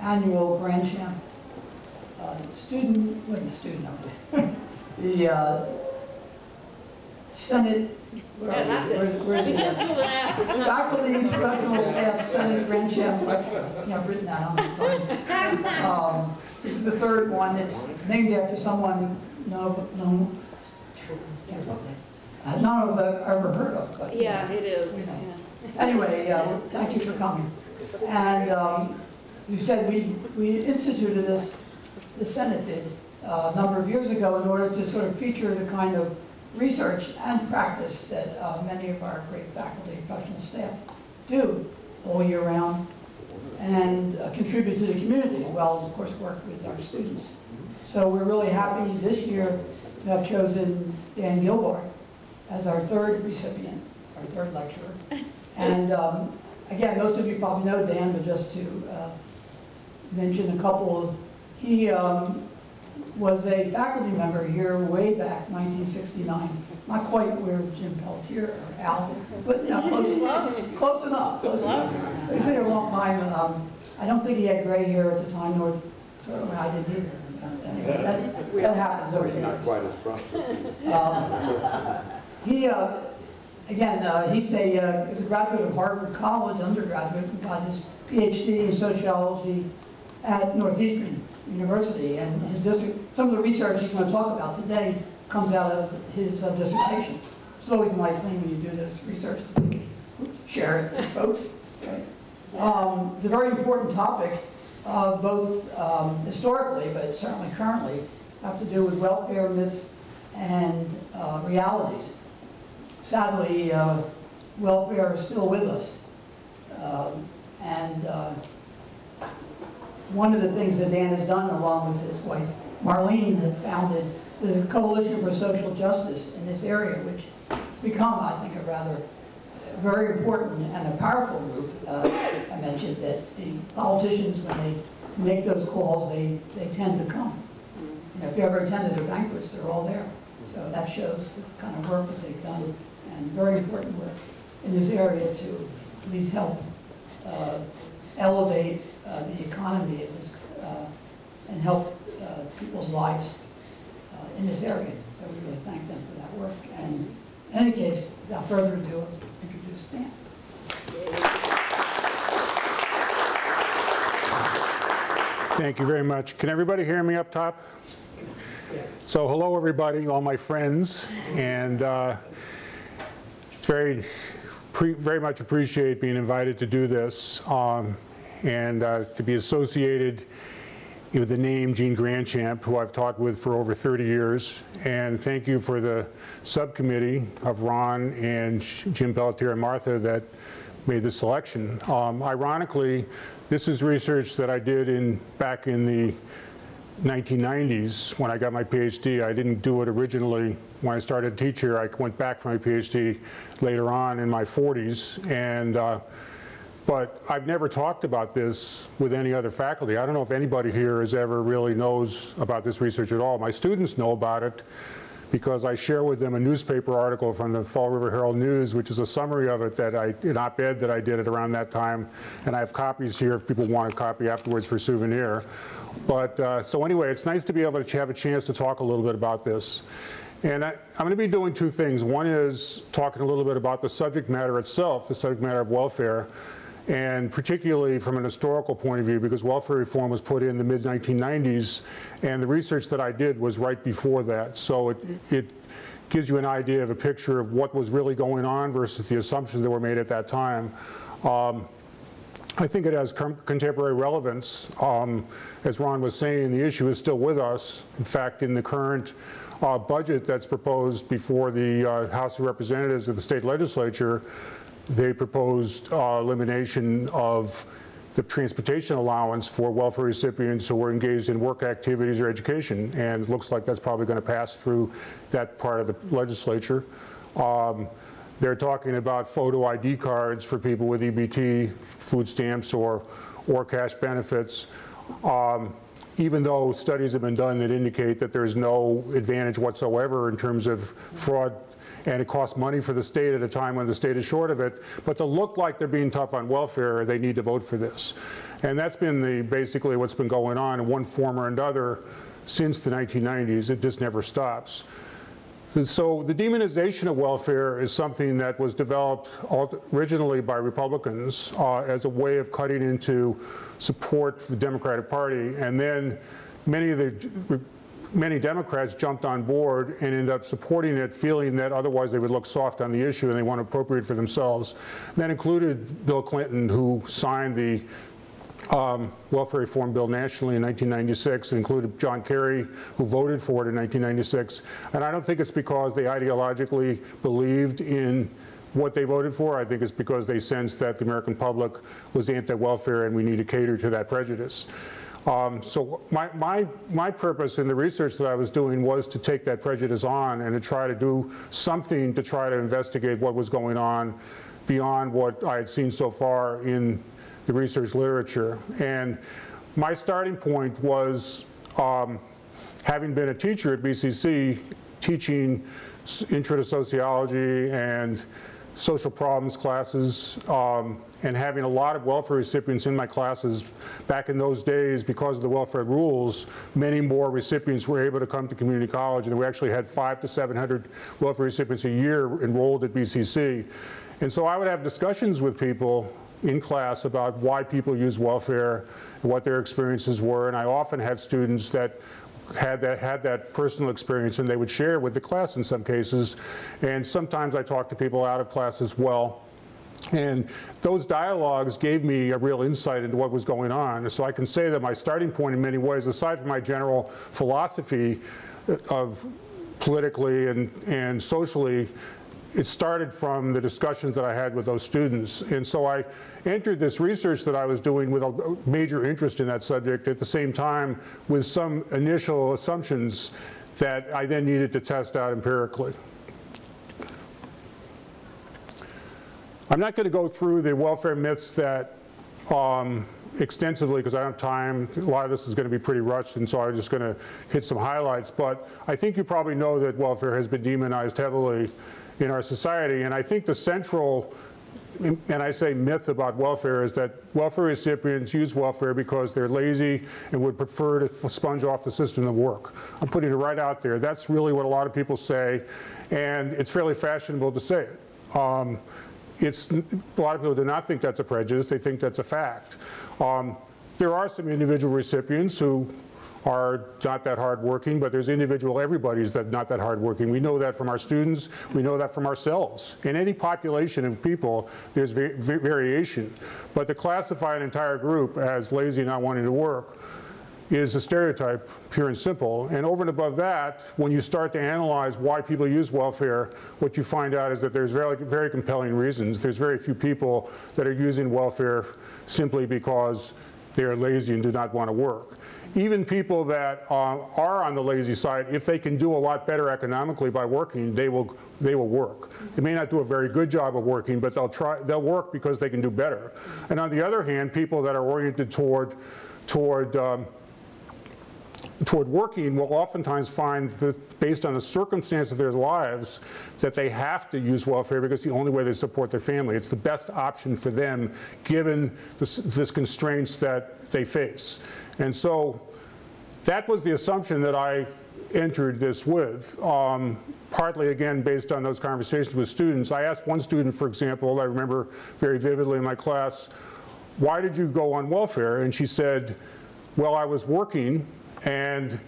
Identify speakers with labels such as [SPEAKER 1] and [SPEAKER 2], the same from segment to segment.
[SPEAKER 1] annual Grandchamp uh, student, wait a student, no, the uh, Senate, where
[SPEAKER 2] Yeah,
[SPEAKER 1] are
[SPEAKER 2] that's
[SPEAKER 1] we? Where-
[SPEAKER 2] it.
[SPEAKER 1] where
[SPEAKER 2] We can't
[SPEAKER 1] at?
[SPEAKER 2] move an ass, it's not.
[SPEAKER 1] Faculty professional staff Senate Grandchamp, yeah, I've written that how many times. Um, This is the third one, it's named after someone, no, no, uh, none of them I've ever heard of, but.
[SPEAKER 2] Yeah, it is,
[SPEAKER 1] know.
[SPEAKER 2] yeah.
[SPEAKER 1] Anyway, uh, thank you for coming. And um, you said we, we instituted this, the Senate did, uh, a number of years ago in order to sort of feature the kind of research and practice that uh, many of our great faculty and professional staff do all year round and uh, contribute to the community as well as, of course, work with our students. So we're really happy this year to have chosen Dan Gilbarg as our third recipient, our third lecturer. And um, again, most of you probably know Dan, but just to uh, mention a couple of, he um, was a faculty member here way back, 1969. Not quite where Jim Peltier or Al, but you know, close,
[SPEAKER 2] Close.
[SPEAKER 1] close enough. Close enough. He's been here a long time. um, I don't think he had gray hair at the time, nor certainly I didn't either. Anyway, that, that happens over the.
[SPEAKER 3] Not quite as prosperous.
[SPEAKER 1] Um, He, uh, again, uh, he's a, uh, a graduate of Harvard College, undergraduate, and got his PhD in sociology at Northeastern University. And his district, some of the research he's going to talk about today comes out of his uh, dissertation. It's always a nice thing when you do this research share it with folks. Okay. Um, It's a very important topic, uh, both um, historically, but certainly currently, have to do with welfare myths and uh, realities. Sadly, uh, welfare is still with us. Um, And uh, one of the things that Dan has done, along with his wife Marlene, had founded the Coalition for Social Justice in this area, which has become, I think, a rather very important and a powerful group. Uh, I mentioned that the politicians, when they make those calls, they, they tend to come. If you ever attended their banquets, they're all there. So that shows the kind of work that they've done, and very important work in this area to at least help uh, elevate uh, the economy this, uh, and help uh, people's lives uh, in this area. So we really thank them for that work. And in any case, without further ado, introduce Stan.
[SPEAKER 4] Thank you very much. Can everybody hear me up top? Yes. So hello, everybody, all my friends, and uh, it's very, very much appreciate being invited to do this um, and uh, to be associated with the name Gene Grandchamp, who I've talked with for over 30 years. And thank you for the subcommittee of Ron and Jim Pelletier and Martha that made the selection. Um, ironically, this is research that I did in back in the 1990s when I got my PhD. I didn't do it originally when I started to teach here. I went back for my PhD later on in my 40s. And, uh, but I've never talked about this with any other faculty. I don't know if anybody here has ever really knows about this research at all. My students know about it because I share with them a newspaper article from the Fall River Herald News, which is a summary of it that I, an op-ed that I did at around that time. And I have copies here if people want a copy afterwards for souvenir. But, uh, so anyway, it's nice to be able to have a chance to talk a little bit about this. And I, I'm going to be doing two things. One is talking a little bit about the subject matter itself, the subject matter of welfare, and particularly from an historical point of view, because welfare reform was put in the mid-1990s, and the research that I did was right before that. So it, it gives you an idea of a picture of what was really going on versus the assumptions that were made at that time. Um, I think it has contemporary relevance. Um, as Ron was saying, the issue is still with us. In fact, in the current uh, budget that's proposed before the uh, House of Representatives of the state legislature, they proposed uh, elimination of the transportation allowance for welfare recipients who were engaged in work activities or education. And it looks like that's probably going to pass through that part of the legislature. Um, they're talking about photo ID cards for people with EBT, food stamps, or, or cash benefits. Um, even though studies have been done that indicate that there's no advantage whatsoever in terms of fraud and it costs money for the state at a time when the state is short of it. But to look like they're being tough on welfare, they need to vote for this. And that's been the, basically what's been going on in one form or another since the 1990s. It just never stops. So the demonization of welfare is something that was developed originally by Republicans uh, as a way of cutting into support for the Democratic Party. And then many of the many Democrats jumped on board and ended up supporting it, feeling that otherwise they would look soft on the issue and they want to appropriate for themselves. That included Bill Clinton, who signed the um, welfare reform bill nationally in 1996. It included John Kerry, who voted for it in 1996. And I don't think it's because they ideologically believed in what they voted for. I think it's because they sensed that the American public was anti-welfare and we need to cater to that prejudice. Um, so my, my, my purpose in the research that I was doing was to take that prejudice on and to try to do something to try to investigate what was going on beyond what I had seen so far in the research literature. And my starting point was um, having been a teacher at BCC, teaching intro to sociology and social problems classes, um, and having a lot of welfare recipients in my classes back in those days because of the welfare rules, many more recipients were able to come to community college and we actually had five to 700 welfare recipients a year enrolled at BCC. And so I would have discussions with people in class about why people use welfare, what their experiences were, and I often had students that had that, had that personal experience and they would share with the class in some cases. And sometimes I talked to people out of class as well. And those dialogues gave me a real insight into what was going on. So I can say that my starting point in many ways, aside from my general philosophy of politically and, and socially, it started from the discussions that I had with those students. And so I entered this research that I was doing with a major interest in that subject at the same time with some initial assumptions that I then needed to test out empirically. I'm not going to go through the welfare myths that um, extensively because I don't have time. A lot of this is going to be pretty rushed and so I'm just going to hit some highlights. But I think you probably know that welfare has been demonized heavily in our society. And I think the central, and I say myth about welfare, is that welfare recipients use welfare because they're lazy and would prefer to sponge off the system than work. I'm putting it right out there. That's really what a lot of people say, and it's fairly fashionable to say it. Um, it's, a lot of people do not think that's a prejudice, they think that's a fact. Um, there are some individual recipients who are not that hardworking, but there's individual everybody's that not that hardworking. We know that from our students. We know that from ourselves. In any population of people, there's va variation. But to classify an entire group as lazy, and not wanting to work, is a stereotype, pure and simple. And over and above that, when you start to analyze why people use welfare, what you find out is that there's very, very compelling reasons. There's very few people that are using welfare simply because they are lazy and do not want to work even people that uh, are on the lazy side, if they can do a lot better economically by working, they will, they will work. They may not do a very good job of working, but they'll, try, they'll work because they can do better. And on the other hand, people that are oriented toward, toward um, toward working will oftentimes find that based on the circumstance of their lives that they have to use welfare because the only way they support their family. It's the best option for them given this constraints that they face. And so that was the assumption that I entered this with, um, partly again based on those conversations with students. I asked one student, for example, I remember very vividly in my class, why did you go on welfare? And she said, well, I was working and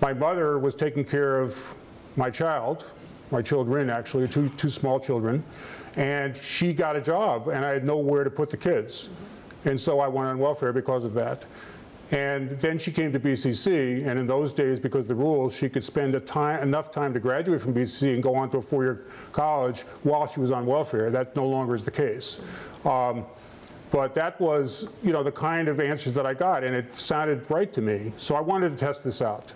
[SPEAKER 4] my mother was taking care of my child, my children actually, two, two small children, and she got a job and I had nowhere to put the kids. And so I went on welfare because of that. And then she came to BCC, and in those days, because the rules, she could spend time, enough time to graduate from BCC and go on to a four-year college while she was on welfare. That no longer is the case. Um, but that was, you know, the kind of answers that I got, and it sounded right to me. So I wanted to test this out.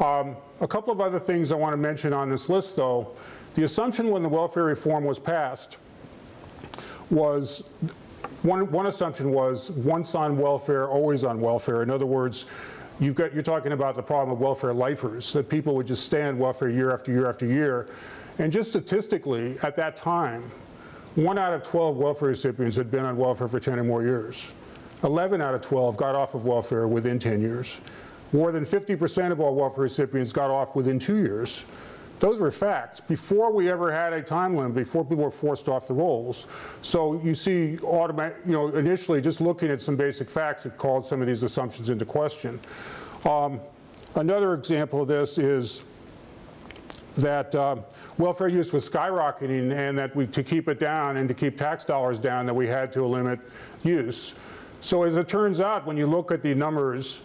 [SPEAKER 4] Um, a couple of other things I want to mention on this list, though. The assumption when the welfare reform was passed was, one, one assumption was once on welfare, always on welfare. In other words, you've got, you're talking about the problem of welfare lifers, that people would just stay on welfare year after year after year. And just statistically, at that time, one out of 12 welfare recipients had been on welfare for 10 or more years. 11 out of 12 got off of welfare within 10 years. More than 50% of all welfare recipients got off within two years. Those were facts before we ever had a time limit, before people were forced off the rolls. So you see, automatic, you know, initially just looking at some basic facts, it called some of these assumptions into question. Um, another example of this is that uh, welfare use was skyrocketing and that we, to keep it down and to keep tax dollars down, that we had to limit use. So as it turns out, when you look at the numbers,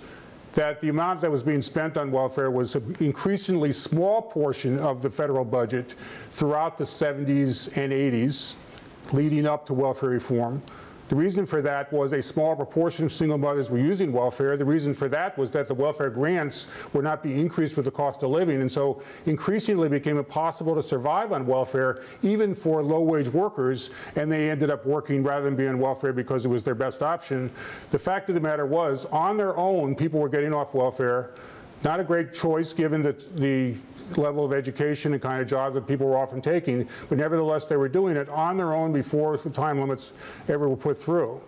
[SPEAKER 4] that the amount that was being spent on welfare was an increasingly small portion of the federal budget throughout the 70s and 80s, leading up to welfare reform. The reason for that was a small proportion of single mothers were using welfare. The reason for that was that the welfare grants were not being increased with the cost of living, and so increasingly became impossible to survive on welfare, even for low-wage workers, and they ended up working rather than being on welfare because it was their best option. The fact of the matter was, on their own, people were getting off welfare. Not a great choice given the, the level of education and kind of jobs that people were often taking, but nevertheless they were doing it on their own before the time limits ever were put through.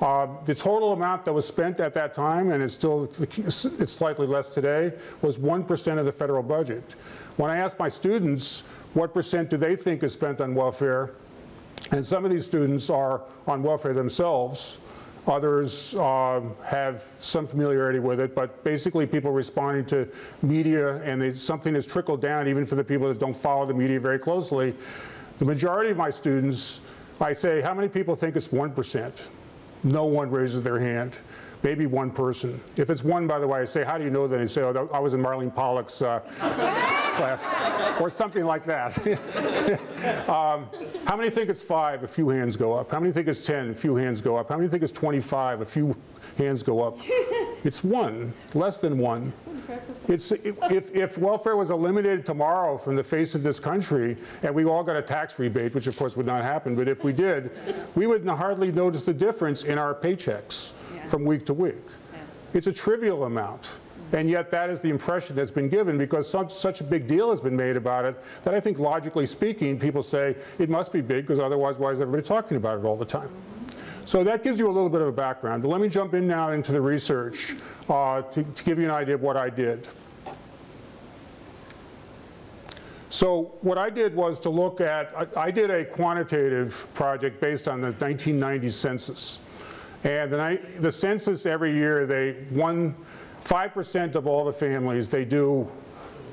[SPEAKER 4] Uh, the total amount that was spent at that time, and it's still it's slightly less today, was 1% of the federal budget. When I asked my students what percent do they think is spent on welfare, and some of these students are on welfare themselves, Others uh, have some familiarity with it, but basically people responding to media and they, something has trickled down even for the people that don't follow the media very closely. The majority of my students, I say, how many people think it's 1%? No one raises their hand maybe one person. If it's one, by the way, I say, how do you know that? They say, oh, I was in Marlene Pollock's uh, class, or something like that. um, how many think it's five? A few hands go up. How many think it's 10? A few hands go up. How many think it's 25? A few hands go up. It's one, less than one. It's, if, if welfare was eliminated tomorrow from the face of this country and we all got a tax rebate, which of course would not happen, but if we did, we would hardly notice the difference in our paychecks from week to week. Yeah. It's a trivial amount. And yet that is the impression that's been given because some, such a big deal has been made about it that I think logically speaking, people say it must be big because otherwise why is everybody talking about it all the time? So that gives you a little bit of a background. But let me jump in now into the research uh, to, to give you an idea of what I did. So what I did was to look at, I, I did a quantitative project based on the 1990 census. And the, the census every year, they one, 5% of all the families, they do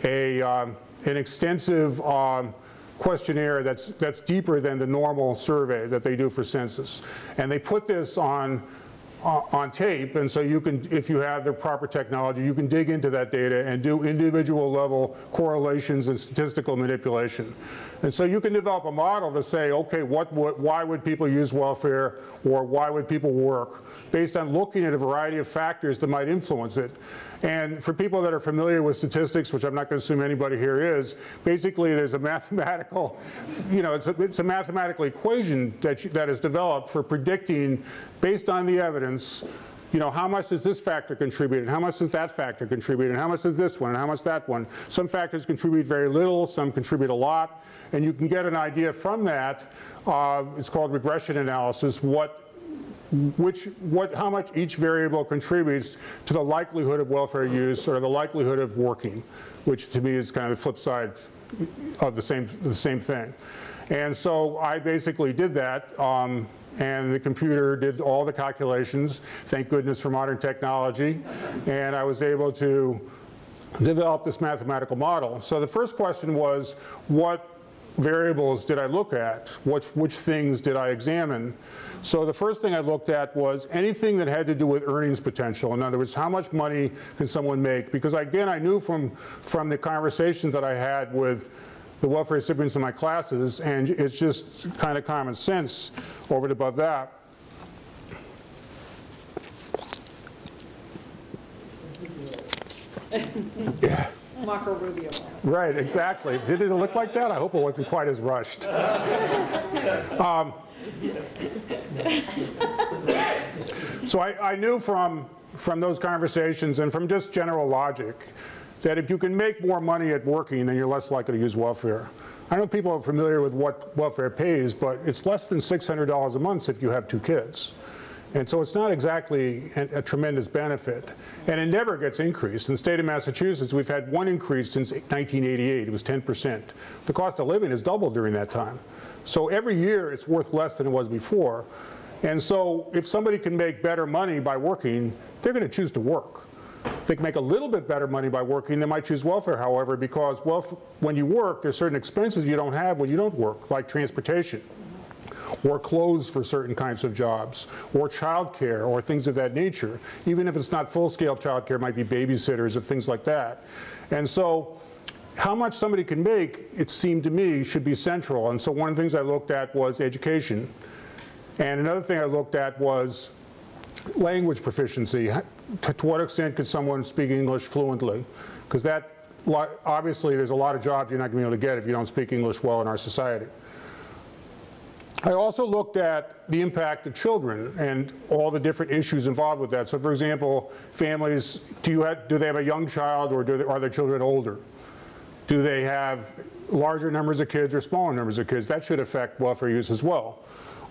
[SPEAKER 4] a, um, an extensive um, questionnaire that's, that's deeper than the normal survey that they do for census. And they put this on on tape, and so you can, if you have the proper technology, you can dig into that data and do individual level correlations and statistical manipulation. And so you can develop a model to say, okay, what, what, why would people use welfare or why would people work based on looking at a variety of factors that might influence it. And for people that are familiar with statistics, which I'm not going to assume anybody here is, basically there's a mathematical, you know, it's a, it's a mathematical equation that, you, that is developed for predicting, based on the evidence, you know, how much does this factor contribute and how much does that factor contribute and how much does this one and how much that one. Some factors contribute very little, some contribute a lot, and you can get an idea from that. Uh, it's called regression analysis, what which, what, how much each variable contributes to the likelihood of welfare use or the likelihood of working, which to me is kind of the flip side of the same, the same thing. And so I basically did that um, and the computer did all the calculations, thank goodness for modern technology, and I was able to develop this mathematical model. So the first question was, what variables did I look at? Which, which things did I examine? So the first thing I looked at was anything that had to do with earnings potential. In other words, how much money can someone make? Because again, I knew from, from the conversations that I had with the welfare recipients in my classes, and it's just kind of common sense over and above that.
[SPEAKER 2] yeah. Marco Rubio.
[SPEAKER 4] Right, exactly. Did it look like that? I hope it wasn't quite as rushed. Um, so I, I knew from, from those conversations and from just general logic that if you can make more money at working, then you're less likely to use welfare. I don't know people are familiar with what welfare pays, but it's less than $600 a month if you have two kids. And so it's not exactly a, a tremendous benefit. And it never gets increased. In the state of Massachusetts, we've had one increase since 1988. It was 10%. The cost of living has doubled during that time. So every year it's worth less than it was before. And so if somebody can make better money by working, they're going to choose to work. If they can make a little bit better money by working, they might choose welfare, however, because when you work, there's certain expenses you don't have when you don't work, like transportation or clothes for certain kinds of jobs, or childcare, or things of that nature. Even if it's not full-scale childcare, it might be babysitters or things like that. And so how much somebody can make, it seemed to me, should be central. And so one of the things I looked at was education. And another thing I looked at was language proficiency. To, to what extent could someone speak English fluently? Because that, obviously, there's a lot of jobs you're not going to be able to get if you don't speak English well in our society. I also looked at the impact of children and all the different issues involved with that. So for example, families, do, you have, do they have a young child or they, are their children older? Do they have larger numbers of kids or smaller numbers of kids? That should affect welfare use as well.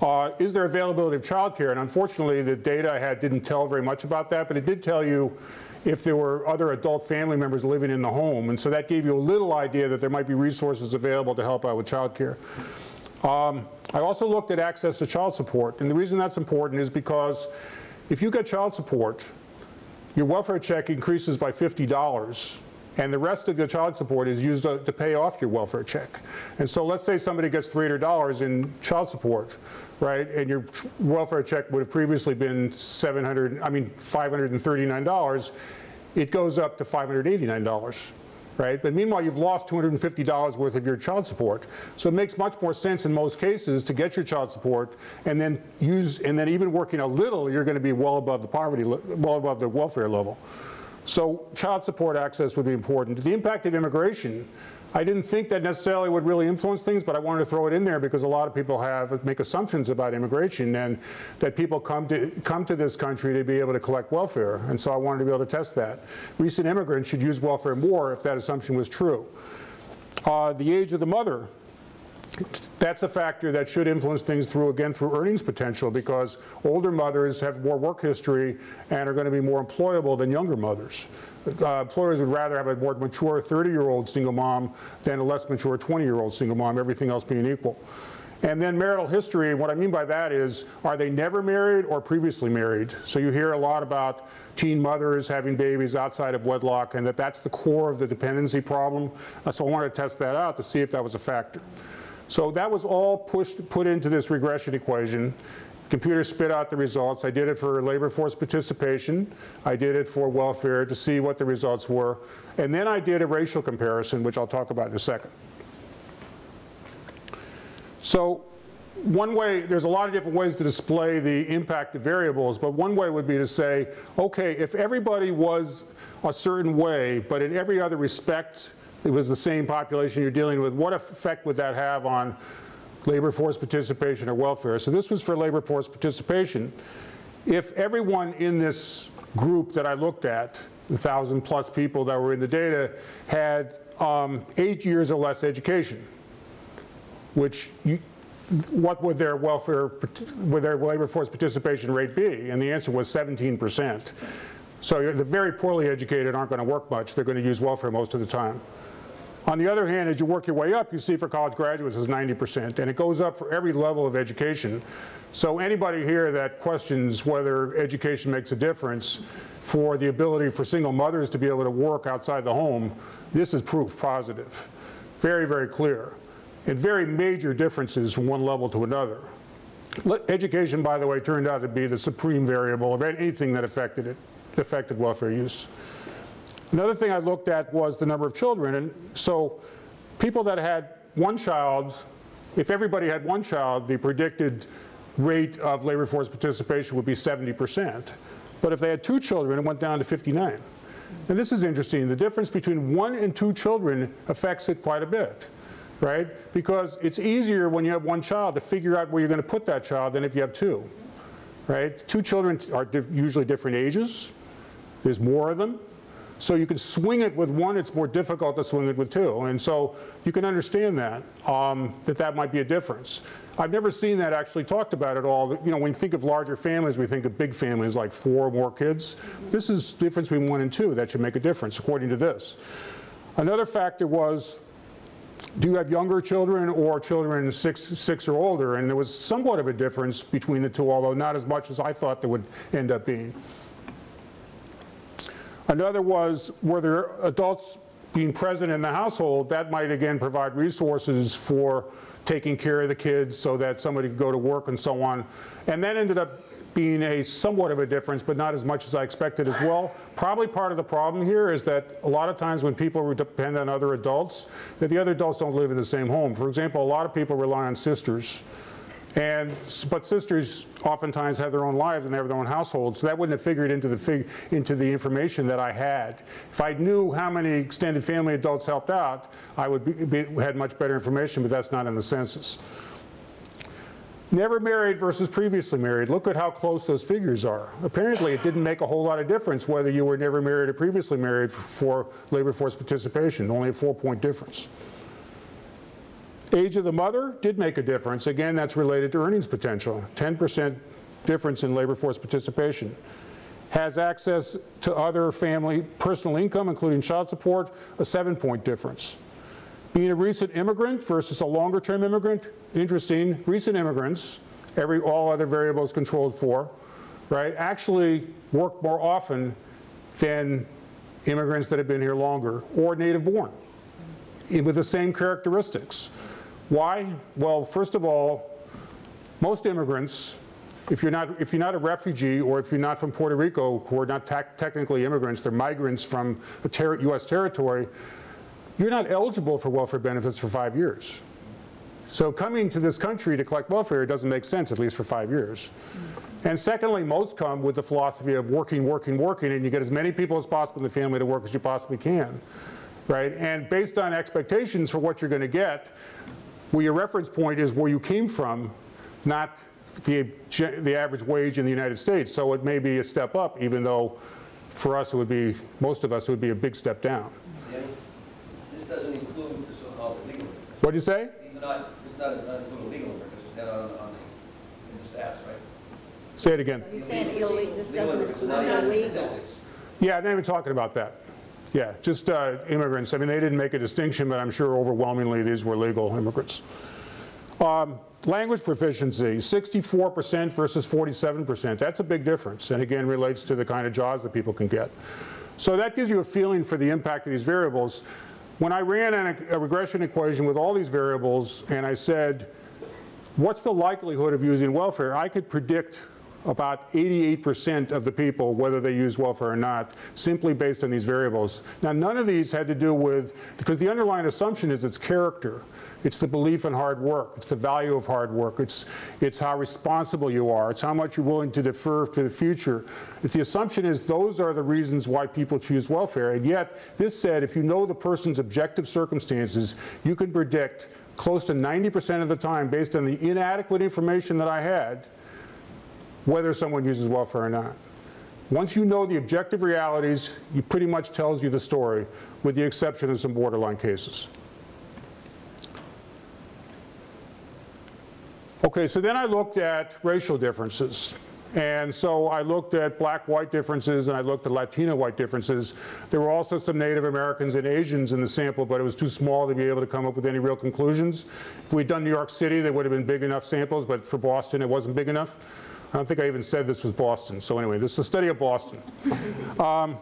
[SPEAKER 4] Uh, is there availability of childcare? And unfortunately, the data I had didn't tell very much about that, but it did tell you if there were other adult family members living in the home. And so that gave you a little idea that there might be resources available to help out with childcare. Um, I also looked at access to child support, and the reason that's important is because if you get child support, your welfare check increases by $50, and the rest of your child support is used to, to pay off your welfare check. And so let's say somebody gets $300 in child support, right, and your welfare check would have previously been 700, I mean $539, it goes up to $589 right? But meanwhile, you've lost $250 worth of your child support. So it makes much more sense in most cases to get your child support and then use, and then even working a little, you're going to be well above the poverty, well above the welfare level. So child support access would be important. The impact of immigration, I didn't think that necessarily would really influence things, but I wanted to throw it in there because a lot of people have make assumptions about immigration and that people come to come to this country to be able to collect welfare. And so I wanted to be able to test that. Recent immigrants should use welfare more if that assumption was true. Uh, the age of the mother, that's a factor that should influence things through, again, through earnings potential because older mothers have more work history and are going to be more employable than younger mothers. Uh, employers would rather have a more mature 30-year-old single mom than a less mature 20-year-old single mom, everything else being equal. And then marital history, what I mean by that is, are they never married or previously married? So you hear a lot about teen mothers having babies outside of wedlock and that that's the core of the dependency problem. Uh, so I wanted to test that out to see if that was a factor. So that was all pushed, put into this regression equation. The computer spit out the results. I did it for labor force participation. I did it for welfare to see what the results were. And then I did a racial comparison, which I'll talk about in a second. So one way, there's a lot of different ways to display the impact of variables, but one way would be to say, okay, if everybody was a certain way, but in every other respect it was the same population you're dealing with, what effect would that have on labor force participation or welfare? So this was for labor force participation. If everyone in this group that I looked at, the 1,000 plus people that were in the data, had um, eight years or less education, which you, what would their welfare, would their labor force participation rate be? And the answer was 17 percent. So the very poorly educated aren't going to work much. They're going to use welfare most of the time. On the other hand, as you work your way up, you see for college graduates is 90%, and it goes up for every level of education. So anybody here that questions whether education makes a difference for the ability for single mothers to be able to work outside the home, this is proof positive. Very, very clear. And very major differences from one level to another. Education, by the way, turned out to be the supreme variable of anything that affected it, affected welfare use. Another thing I looked at was the number of children. And so people that had one child, if everybody had one child, the predicted rate of labor force participation would be 70%. But if they had two children, it went down to 59. And this is interesting. The difference between one and two children affects it quite a bit, right? Because it's easier when you have one child to figure out where you're going to put that child than if you have two, right? Two children are usually different ages. There's more of them. So you can swing it with one, it's more difficult to swing it with two. And so you can understand that, um, that that might be a difference. I've never seen that actually talked about at all. You know, when you think of larger families, we think of big families like four or more kids. This is the difference between one and two that should make a difference, according to this. Another factor was, do you have younger children or children six, six or older? And there was somewhat of a difference between the two, although not as much as I thought there would end up being. Another was, were there adults being present in the household? That might again provide resources for taking care of the kids so that somebody could go to work and so on. And that ended up being a somewhat of a difference, but not as much as I expected as well. Probably part of the problem here is that a lot of times when people depend on other adults, that the other adults don't live in the same home. For example, a lot of people rely on sisters. And, but sisters oftentimes have their own lives and they have their own households, so that wouldn't have figured into the, fig, into the information that I had. If I knew how many extended family adults helped out, I would be, be, had much better information, but that's not in the census. Never married versus previously married. Look at how close those figures are. Apparently, it didn't make a whole lot of difference whether you were never married or previously married for labor force participation, only a four-point difference. Age of the mother did make a difference. Again, that's related to earnings potential. 10% difference in labor force participation. Has access to other family personal income, including child support, a seven point difference. Being a recent immigrant versus a longer term immigrant, interesting. Recent immigrants, every, all other variables controlled for, right, actually work more often than immigrants that have been here longer or native born with the same characteristics. Why? Well, first of all, most immigrants, if you're not, if you're not a refugee or if you're not from Puerto Rico, who are not technically immigrants, they're migrants from ter U.S. territory, you're not eligible for welfare benefits for five years. So coming to this country to collect welfare doesn't make sense, at least for five years. And secondly, most come with the philosophy of working, working, working, and you get as many people as possible in the family to work as you possibly can. Right? And based on expectations for what you're going to get, where your reference point is where you came from, not the, the average wage in the United States. So it may be a step up, even though for us it would be, most of us, it would be a big step down.
[SPEAKER 3] This doesn't include the so-called legal workers.
[SPEAKER 4] What'd you say?
[SPEAKER 3] These are not, this does not include legal workers, which that on, on the, in the stats, right?
[SPEAKER 4] Say it again.
[SPEAKER 2] You're saying illegal, this doesn't include
[SPEAKER 3] not
[SPEAKER 2] illegal.
[SPEAKER 4] Yeah, I'm not even talking about that. Yeah, just uh, immigrants. I mean, they didn't make a distinction, but I'm sure overwhelmingly these were legal immigrants. Um, language proficiency, 64% versus 47%. That's a big difference, and again relates to the kind of jobs that people can get. So that gives you a feeling for the impact of these variables. When I ran a, a regression equation with all these variables and I said, what's the likelihood of using welfare, I could predict about 88% of the people, whether they use welfare or not, simply based on these variables. Now, none of these had to do with, because the underlying assumption is its character. It's the belief in hard work. It's the value of hard work. It's, it's how responsible you are. It's how much you're willing to defer to the future. It's the assumption is those are the reasons why people choose welfare. And yet, this said, if you know the person's objective circumstances, you can predict close to 90% of the time, based on the inadequate information that I had, whether someone uses welfare or not. Once you know the objective realities, it pretty much tells you the story, with the exception of some borderline cases. Okay, so then I looked at racial differences. And so I looked at black-white differences and I looked at Latino-white differences. There were also some Native Americans and Asians in the sample, but it was too small to be able to come up with any real conclusions. If we'd done New York City, they would have been big enough samples, but for Boston, it wasn't big enough. I don't think I even said this was Boston. So anyway, this is a study of Boston. Um,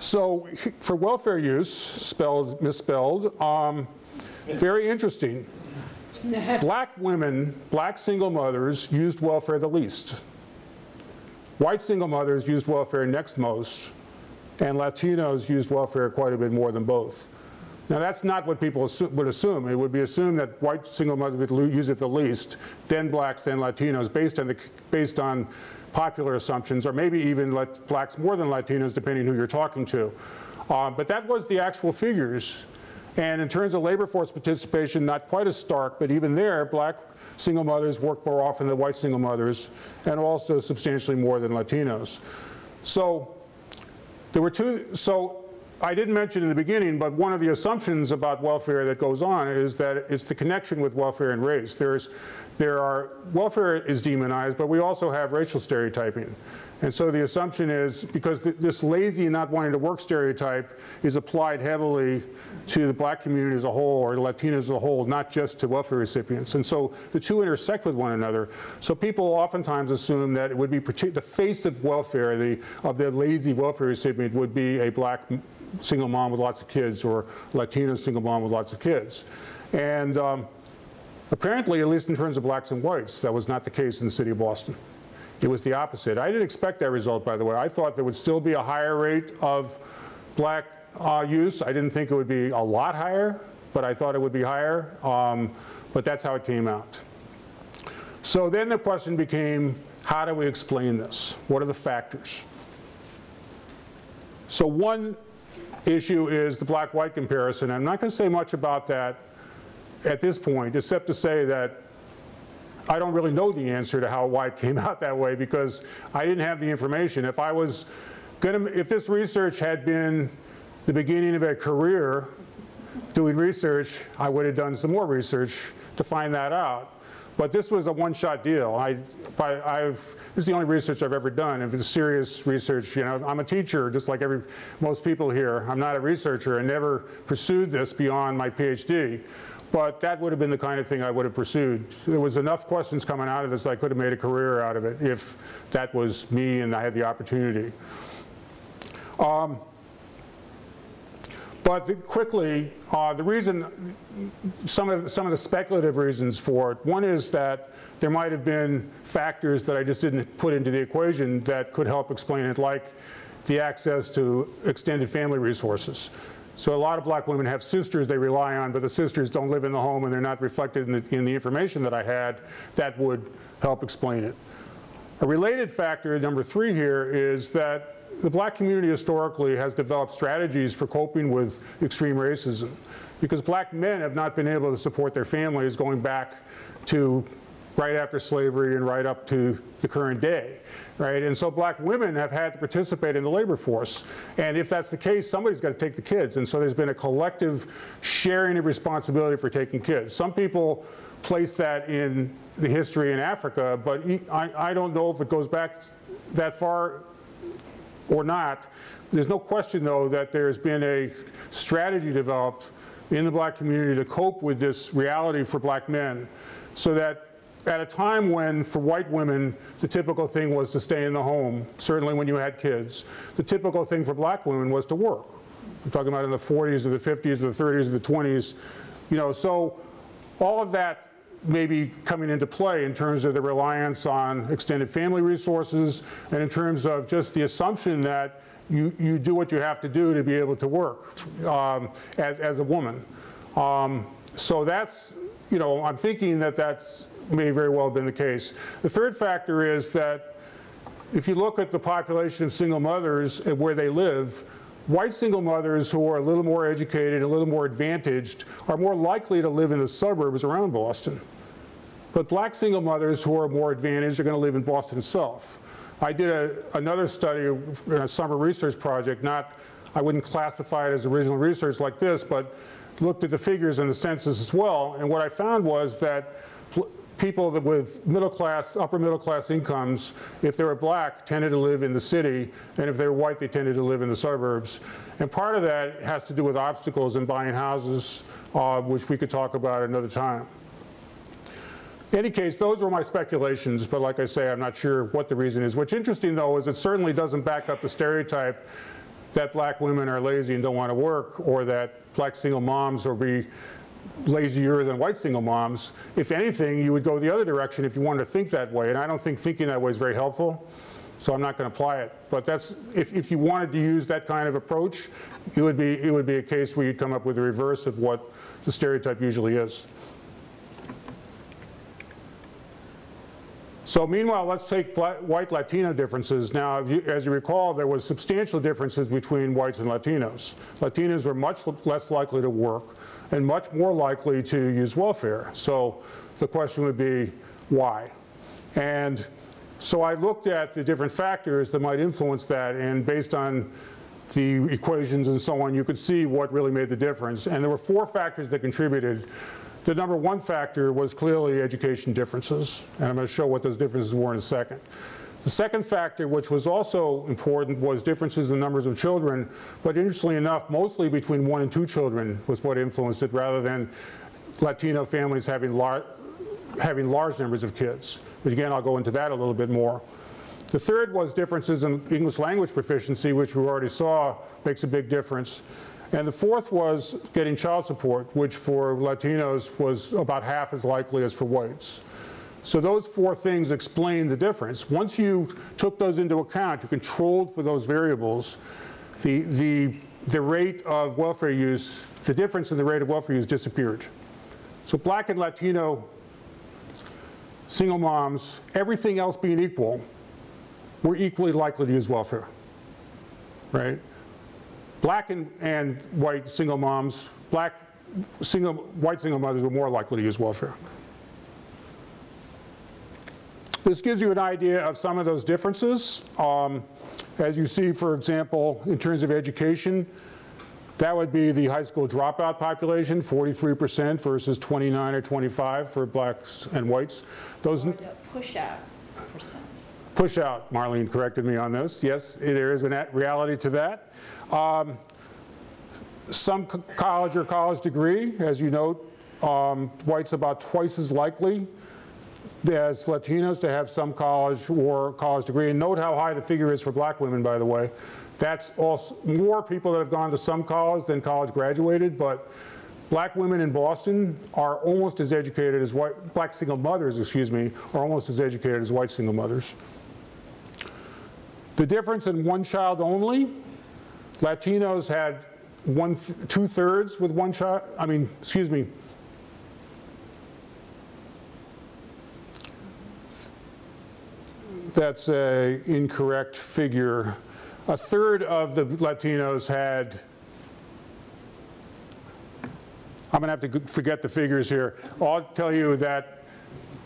[SPEAKER 4] so for welfare use, spelled, misspelled, um, very interesting. Black women, black single mothers used welfare the least. White single mothers used welfare next most, and Latinos used welfare quite a bit more than both. Now that's not what people assume, would assume. It would be assumed that white single mothers would use it the least, then blacks, then Latinos, based on, the, based on popular assumptions, or maybe even let blacks more than Latinos, depending who you're talking to. Uh, but that was the actual figures. And in terms of labor force participation, not quite as stark, but even there, black single mothers work more often than white single mothers, and also substantially more than Latinos. So There were two, so I didn't mention in the beginning, but one of the assumptions about welfare that goes on is that it's the connection with welfare and race. There's, there are, welfare is demonized, but we also have racial stereotyping. And so the assumption is, because th this lazy and not wanting to work stereotype is applied heavily to the black community as a whole or the Latinos as a whole, not just to welfare recipients. And so the two intersect with one another. So people oftentimes assume that it would be, the face of welfare, the, of the lazy welfare recipient would be a black single mom with lots of kids or Latino single mom with lots of kids. And um, apparently, at least in terms of blacks and whites, that was not the case in the city of Boston. It was the opposite. I didn't expect that result, by the way. I thought there would still be a higher rate of black uh, use. I didn't think it would be a lot higher, but I thought it would be higher. Um, but that's how it came out. So then the question became, how do we explain this? What are the factors? So one issue is the black-white comparison. I'm not going to say much about that at this point, except to say that I don't really know the answer to how why it came out that way because I didn't have the information. If I was going to, if this research had been the beginning of a career doing research, I would have done some more research to find that out. But this was a one-shot deal. I, I've, this is the only research I've ever done. If it's serious research, you know, I'm a teacher, just like every, most people here. I'm not a researcher. I never pursued this beyond my PhD. But that would have been the kind of thing I would have pursued. There was enough questions coming out of this I could have made a career out of it if that was me and I had the opportunity. Um, but the, quickly, uh, the reason, some of, some of the speculative reasons for it, one is that there might have been factors that I just didn't put into the equation that could help explain it, like the access to extended family resources. So a lot of black women have sisters they rely on, but the sisters don't live in the home and they're not reflected in the, in the information that I had. That would help explain it. A related factor, number three here, is that the black community historically has developed strategies for coping with extreme racism because black men have not been able to support their families going back to right after slavery and right up to the current day, right? And so black women have had to participate in the labor force. And if that's the case, somebody's got to take the kids. And so there's been a collective sharing of responsibility for taking kids. Some people place that in the history in Africa, but I, I don't know if it goes back that far or not. There's no question, though, that there's been a strategy developed in the black community to cope with this reality for black men so that at a time when, for white women, the typical thing was to stay in the home, certainly when you had kids, the typical thing for black women was to work. I'm talking about in the 40s or the 50s or the 30s or the 20s. You know, so all of that may be coming into play in terms of the reliance on extended family resources and in terms of just the assumption that you, you do what you have to do to be able to work um, as, as a woman. Um, so that's, you know, I'm thinking that that's may very well have been the case. The third factor is that if you look at the population of single mothers and where they live, white single mothers who are a little more educated, a little more advantaged, are more likely to live in the suburbs around Boston. But black single mothers who are more advantaged are going to live in Boston itself. I did a, another study a summer research project, not, I wouldn't classify it as original research like this, but looked at the figures in the census as well. And what I found was that people that with middle class, upper middle class incomes, if they were black, tended to live in the city, and if they were white, they tended to live in the suburbs. And part of that has to do with obstacles in buying houses, uh, which we could talk about another time. In any case, those were my speculations, but like I say, I'm not sure what the reason is. What's interesting, though, is it certainly doesn't back up the stereotype that black women are lazy and don't want to work, or that black single moms will be lazier than white single moms. If anything, you would go the other direction if you wanted to think that way, and I don't think thinking that way is very helpful, so I'm not going to apply it. But that's, if, if you wanted to use that kind of approach, it would, be, it would be a case where you'd come up with the reverse of what the stereotype usually is. So meanwhile, let's take white Latino differences. Now, you, as you recall, there was substantial differences between whites and Latinos. Latinos were much less likely to work and much more likely to use welfare. So the question would be, why? And so I looked at the different factors that might influence that, and based on the equations and so on, you could see what really made the difference. And there were four factors that contributed. The number one factor was clearly education differences, and I'm going to show what those differences were in a second. The second factor, which was also important, was differences in numbers of children, but interestingly enough, mostly between one and two children was what influenced it, rather than Latino families having, lar having large numbers of kids. But again, I'll go into that a little bit more. The third was differences in English language proficiency, which we already saw makes a big difference. And the fourth was getting child support, which for Latinos was about half as likely as for whites. So those four things explain the difference. Once you took those into account, you controlled for those variables, the, the, the rate of welfare use, the difference in the rate of welfare use disappeared. So black and Latino single moms, everything else being equal, were equally likely to use welfare, right? Black and, and white single moms, black single, white single mothers were more likely to use welfare. This gives you an idea of some of those differences. Um, as you see, for example, in terms of education, that would be the high school dropout population, 43% versus 29 or 25 for blacks and whites. Those
[SPEAKER 2] push-out percent.
[SPEAKER 4] push out, Marlene corrected me on this. Yes, there is a reality to that. Um, some co- college or college degree, as you note, um, whites about twice as likely as Latinos to have some college or college degree. And note how high the figure is for black women, by the way. That's also more people that have gone to some college than college graduated, but black women in Boston are almost as educated as white, black single mothers, excuse me, are almost as educated as white single mothers. The difference in one child only, Latinos had one, th two thirds with one child, I mean, excuse me, that's a incorrect figure. A third of the Latinos had, I'm going to have to forget the figures here. I'll tell you that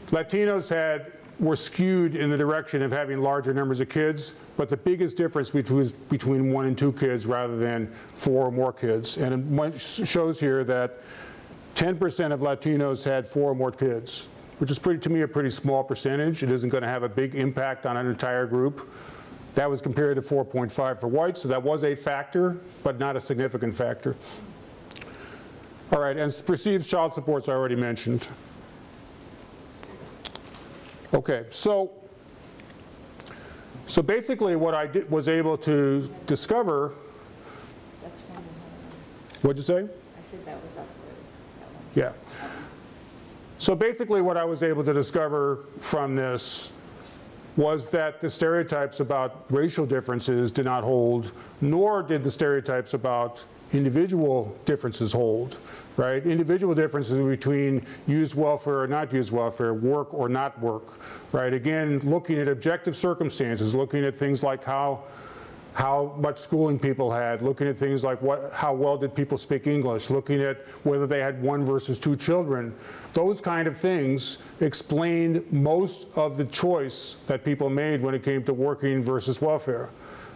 [SPEAKER 4] Latinos had, were skewed in the direction of having larger numbers of kids, but the biggest difference between, between one and two kids rather than four or more kids. And it shows here that 10% of Latinos had four or more kids, which is pretty, to me, a pretty small percentage. It isn't going to have a big impact on an entire group. That was compared to 4.5 for whites, so that was a factor, but not a significant factor. All right, and perceived child supports I already mentioned. Okay, so, so basically what I did, was able to discover, what'd you say?
[SPEAKER 2] I said that was up there. that one.
[SPEAKER 4] Yeah. So basically what I was able to discover from this was that the stereotypes about racial differences did not hold, nor did the stereotypes about individual differences hold, right? Individual differences between used welfare or not used welfare, work or not work, right? Again, looking at objective circumstances, looking at things like how how much schooling people had, looking at things like what, how well did people speak English, looking at whether they had one versus two children. Those kind of things explained most of the choice that people made when it came to working versus welfare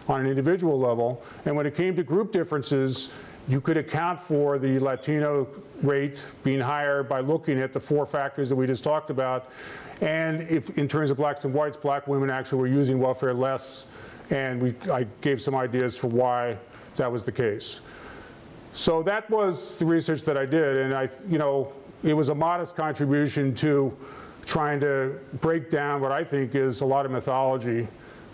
[SPEAKER 4] on an individual level. And when it came to group differences, you could account for the Latino rate being higher by looking at the four factors that we just talked about. And if, in terms of blacks and whites, black women actually were using welfare less and we, I gave some ideas for why that was the case. So that was the research that I did, and I, you know, it was a modest contribution to trying to break down what I think is a lot of mythology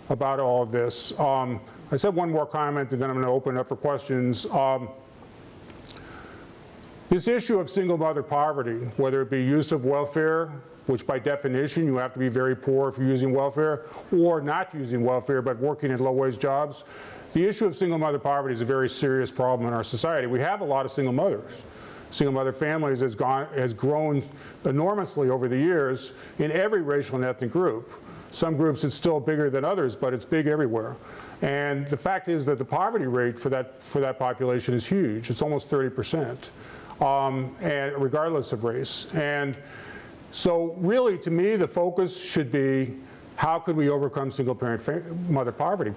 [SPEAKER 4] about all of this. Um, I said one more comment, and then I'm going to open up for questions. Um, this issue of single mother poverty, whether it be use of welfare, which by definition you have to be very poor if you're using welfare, or not using welfare but working in low-wage jobs, the issue of single mother poverty is a very serious problem in our society. We have a lot of single mothers. Single mother families has, gone, has grown enormously over the years in every racial and ethnic group. Some groups it's still bigger than others, but it's big everywhere. And the fact is that the poverty rate for that, for that population is huge. It's almost 30 percent um, and regardless of race. And so really, to me, the focus should be how could we overcome single parent mother poverty,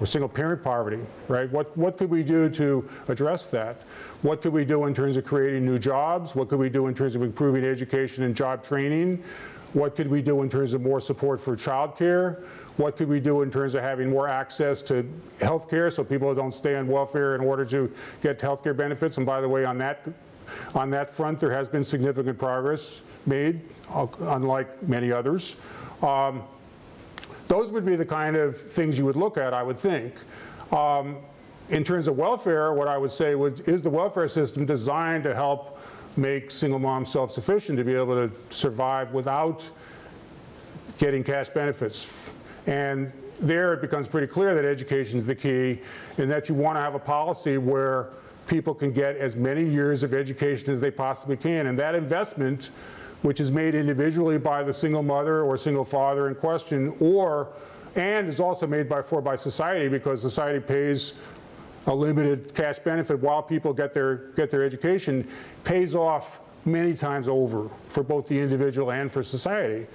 [SPEAKER 4] or single parent poverty, right? What, what could we do to address that? What could we do in terms of creating new jobs? What could we do in terms of improving education and job training? What could we do in terms of more support for childcare? What could we do in terms of having more access to health care so people don't stay on welfare in order to get health care benefits? And by the way, on that, on that front, there has been significant progress made, unlike many others. Um, those would be the kind of things you would look at, I would think. Um, in terms of welfare, what I would say would, is the welfare system designed to help make single moms self-sufficient to be able to survive without getting cash benefits. And there it becomes pretty clear that education is the key and that you want to have a policy where people can get as many years of education as they possibly can. And that investment, which is made individually by the single mother or single father in question, or, and is also made by, for by society because society pays a limited cash benefit while people get their, get their education, pays off many times over for both the individual and for society.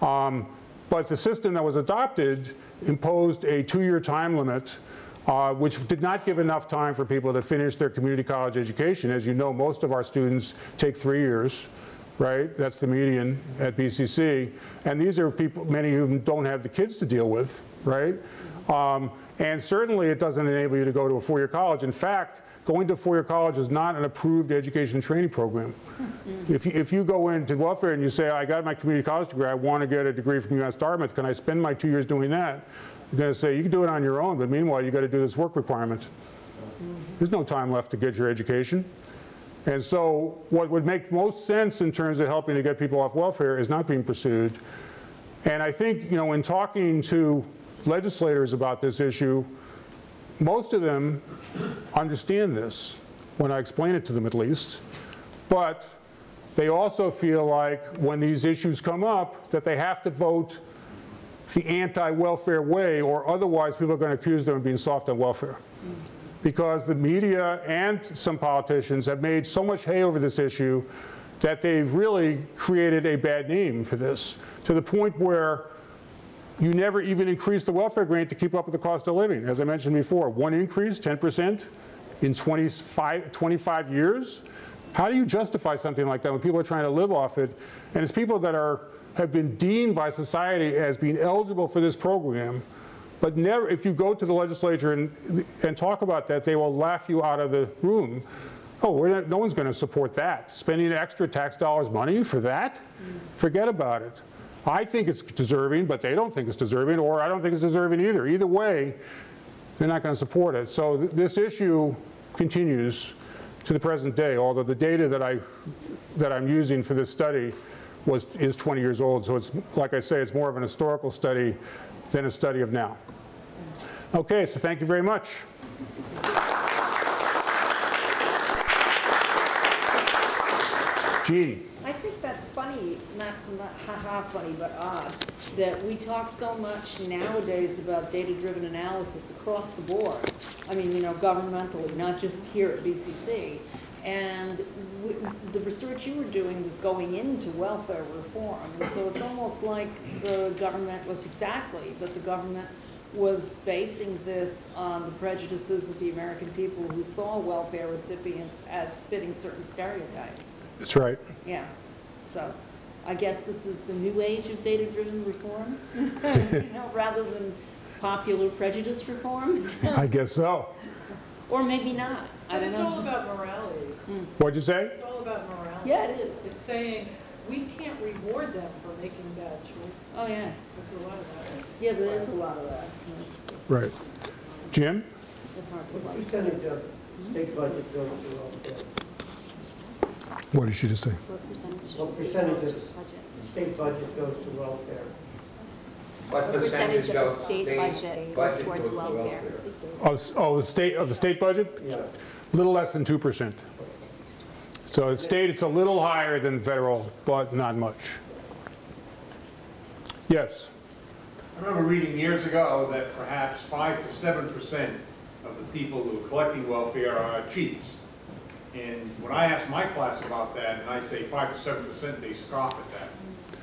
[SPEAKER 4] Um, but the system that was adopted imposed a two-year time limit uh, which did not give enough time for people to finish their community college education. As you know, most of our students take three years, right? That's the median at BCC. And these are people, many of them don't have the kids to deal with, right? Um, and certainly it doesn't enable you to go to a four-year college. In fact, going to four-year college is not an approved education and training program. If you, if you go into welfare and you say, I got my community college degree, I want to get a degree from UMass Dartmouth, can I spend my two years doing that? They're going to say, you can do it on your own, but meanwhile, you got to do this work requirement. There's no time left to get your education. And so what would make most sense in terms of helping to get people off welfare is not being pursued. And I think, you know, in talking to legislators about this issue, most of them understand this, when I explain it to them at least. But they also feel like when these issues come up, that they have to vote the anti-welfare way or otherwise people are going to accuse them of being soft on welfare. Because the media and some politicians have made so much hay over this issue that they've really created a bad name for this to the point where you never even increase the welfare grant to keep up with the cost of living. As I mentioned before, one increase, 10% in 25, 25 years. How do you justify something like that when people are trying to live off it? And it's people that are have been deemed by society as being eligible for this program, but never, if you go to the legislature and, and talk about that, they will laugh you out of the room. Oh, not, no one's going to support that. Spending extra tax dollars money for that? Forget about it. I think it's deserving, but they don't think it's deserving, or I don't think it's deserving either. Either way, they're not going to support it. So th this issue continues to the present day, although the data that, I, that I'm using for this study was, is 20 years old. So it's, like I say, it's more of an historical study than a study of now. Okay, so thank you very much. Gene.
[SPEAKER 2] I think that's funny, not, not ha-ha funny, but odd, that we talk so much nowadays about data-driven analysis across the board. I mean, you know, governmentally, not just here at BCC. And w- the research you were doing was going into welfare reform. And so it's almost like the government was exactly, but the government was basing this on the prejudices of the American people who saw welfare recipients as fitting certain stereotypes.
[SPEAKER 4] That's right.
[SPEAKER 2] Yeah, so I guess this is the new age of data-driven reform, you know, rather than popular prejudice reform,
[SPEAKER 4] I guess so.
[SPEAKER 2] or maybe not, I
[SPEAKER 5] But
[SPEAKER 2] don't
[SPEAKER 5] it's all about morality.
[SPEAKER 4] What'd you say?
[SPEAKER 5] It's all about morality.
[SPEAKER 2] Yeah, it is.
[SPEAKER 5] It's saying, we can't reward them for making bad choices.
[SPEAKER 2] Oh, yeah,
[SPEAKER 5] There's a lot of that.
[SPEAKER 2] yeah, there is a lot of that.
[SPEAKER 4] Right. Jim?
[SPEAKER 2] It's hard to
[SPEAKER 6] What percentage of state budget goes to welfare?
[SPEAKER 4] What did she just say?
[SPEAKER 2] What percentage?
[SPEAKER 6] What percentage of the state budget goes to welfare?
[SPEAKER 7] What percentage of the
[SPEAKER 8] goes-
[SPEAKER 7] state budget goes towards welfare?
[SPEAKER 4] Oh, oh, the state, of the state budget?
[SPEAKER 6] Yeah.
[SPEAKER 4] Little less than 2%. So at state, it's a little higher than federal, but not much. Yes?
[SPEAKER 8] I remember reading years ago that perhaps 5 to 7 percent of the people who are collecting welfare are cheats. And when I ask my class about that, and I say 5 to 7 percent, they scoff at that.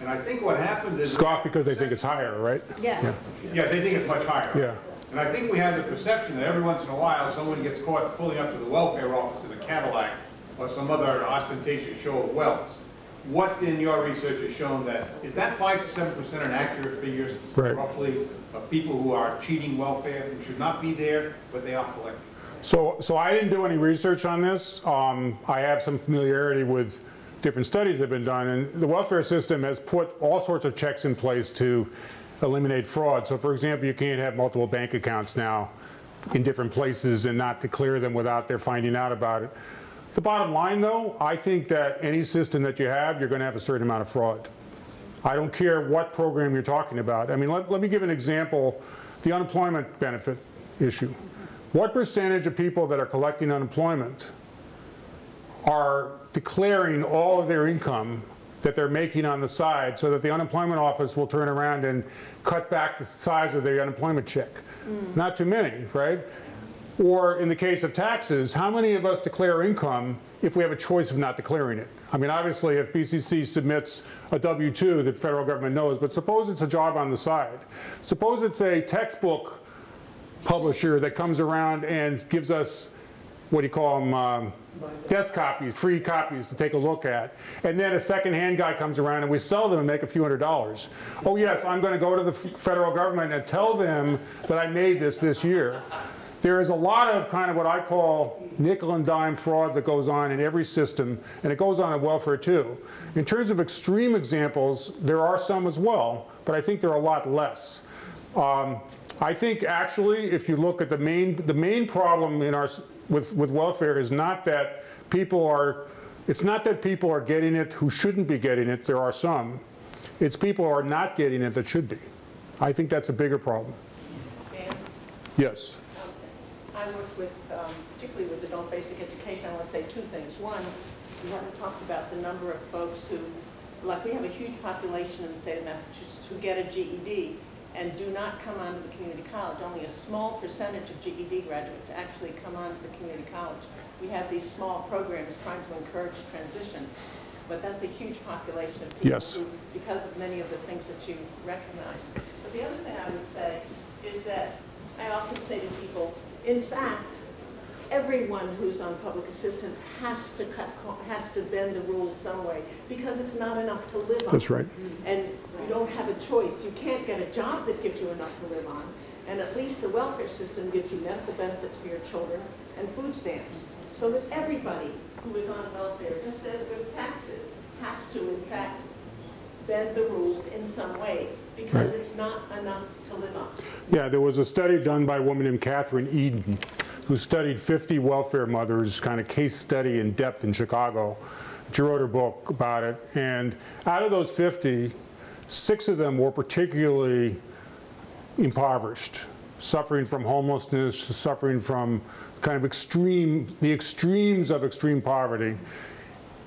[SPEAKER 8] And I think what happened is...
[SPEAKER 4] Scoff because they think it's higher, right?
[SPEAKER 2] Yes,
[SPEAKER 8] Yeah, they think it's much higher.
[SPEAKER 4] Yeah.
[SPEAKER 8] And I think we have the perception that every once in a while, someone gets caught pulling up to the welfare office in a Cadillac or some other ostentatious show of wealth. What in your research has shown that, is that five to seven percent an accurate figure?
[SPEAKER 4] Right.
[SPEAKER 8] Roughly, of people who are cheating welfare, who should not be there, but they are collecting?
[SPEAKER 4] So, so I didn't do any research on this. Um, I have some familiarity with different studies that have been done, and the welfare system has put all sorts of checks in place to eliminate fraud. So for example, you can't have multiple bank accounts now in different places and not declare them without their finding out about it. The bottom line though, I think that any system that you have, you're going to have a certain amount of fraud. I don't care what program you're talking about. I mean, let, let me give an example, the unemployment benefit issue. What percentage of people that are collecting unemployment are declaring all of their income that they're making on the side so that the unemployment office will turn around and cut back the size of their unemployment check? Mm. Not too many, right? Or in the case of taxes, how many of us declare income if we have a choice of not declaring it? I mean, obviously, if BCC submits a W-2, the federal government knows, but suppose it's a job on the side. Suppose it's a textbook publisher that comes around and gives us, what do you call them, um, desk copies, free copies to take a look at. And then a second-hand guy comes around and we sell them and make a few hundred dollars. Oh yes, I'm going to go to the federal government and tell them that I made this this year. There is a lot of kind of what I call nickel and dime fraud that goes on in every system, and it goes on in welfare too. In terms of extreme examples, there are some as well, but I think there are a lot less. Um, I think actually, if you look at the main, the main problem in our, with, with welfare is not that people are, it's not that people are getting it who shouldn't be getting it, there are some. It's people who are not getting it that should be. I think that's a bigger problem. Yes.
[SPEAKER 6] I work with, um, particularly with adult basic education, I want to say two things. One, we haven't talked about the number of folks who, like, we have a huge population in the state of Massachusetts who get a GED and do not come on to the community college. Only a small percentage of GED graduates actually come on to the community college. We have these small programs trying to encourage transition, but that's a huge population of people
[SPEAKER 4] Yes.
[SPEAKER 6] who, because of many of the things that you recognize. But the other thing I would say is that I often say to people, in fact, everyone who's on public assistance has to cut, has to bend the rules some way, because it's not enough to live on.
[SPEAKER 4] That's right.
[SPEAKER 6] And you don't have a choice. You can't get a job that gives you enough to live on. And at least the welfare system gives you medical benefits for your children and food stamps. So that everybody who is on welfare, just as with taxes, has to in fact bend the rules in some way, because
[SPEAKER 4] Right.
[SPEAKER 6] it's not enough to live on.
[SPEAKER 4] Yeah, there was a study done by a woman named Kathryn Edin who studied 50 welfare mothers, kind of case study in depth in Chicago. She wrote her book about it. And out of those 50, six of them were particularly impoverished, suffering from homelessness, suffering from kind of extreme, the extremes of extreme poverty.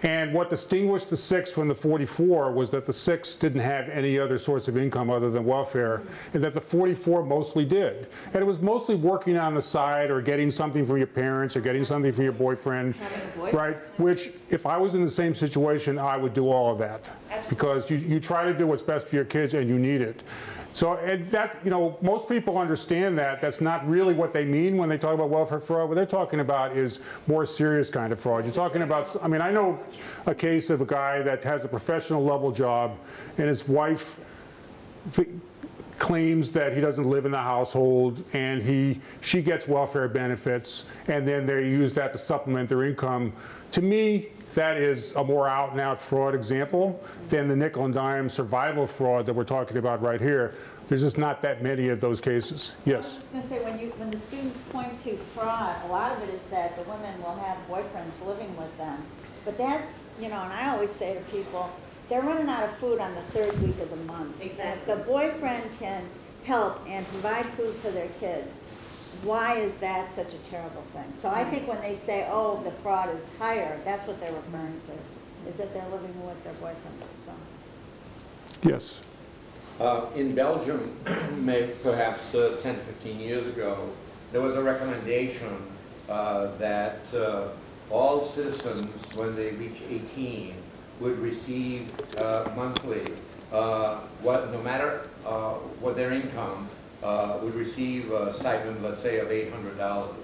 [SPEAKER 4] And what distinguished the six from the 44 was that the six didn't have any other source of income other than welfare, and that the 44 mostly did. And it was mostly working on the side or getting something from your parents or getting something from your boyfriend, right? Which, if I was in the same situation, I would do all of that. Because you, you try to do what's best for your kids and you need it. So, that, you know, most people understand that. That's not really what they mean when they talk about welfare fraud. What they're talking about is more serious kind of fraud. You're talking about, I mean, I know a case of a guy that has a professional level job and his wife claims that he doesn't live in the household and he, she gets welfare benefits and then they use that to supplement their income. To me, that is a more out and out fraud example than the nickel and dime survival fraud that we're talking about right here. There's just not that many of those cases. Yes?
[SPEAKER 9] I
[SPEAKER 4] Yes.
[SPEAKER 9] was going to say, when you, when the students point to fraud, a lot of it is that the women will have boyfriends living with them. But that's, you know, and I always say to people, they're running out of food on the third week of the month. And
[SPEAKER 6] Exactly.
[SPEAKER 9] If the boyfriend can help and provide food for their kids, why is that such a terrible thing? So I think when they say, oh, the fraud is higher, that's what they're referring to, is that they're living with their boyfriends, so.
[SPEAKER 4] Yes.
[SPEAKER 10] Uh, In Belgium, may- perhaps uh, 10, 15 years ago, there was a recommendation uh, that uh, all citizens, when they reach 18, would receive uh, monthly, uh, what, no matter uh, what their income, uh, would receive a stipend, let's say, of eight hundred dollars.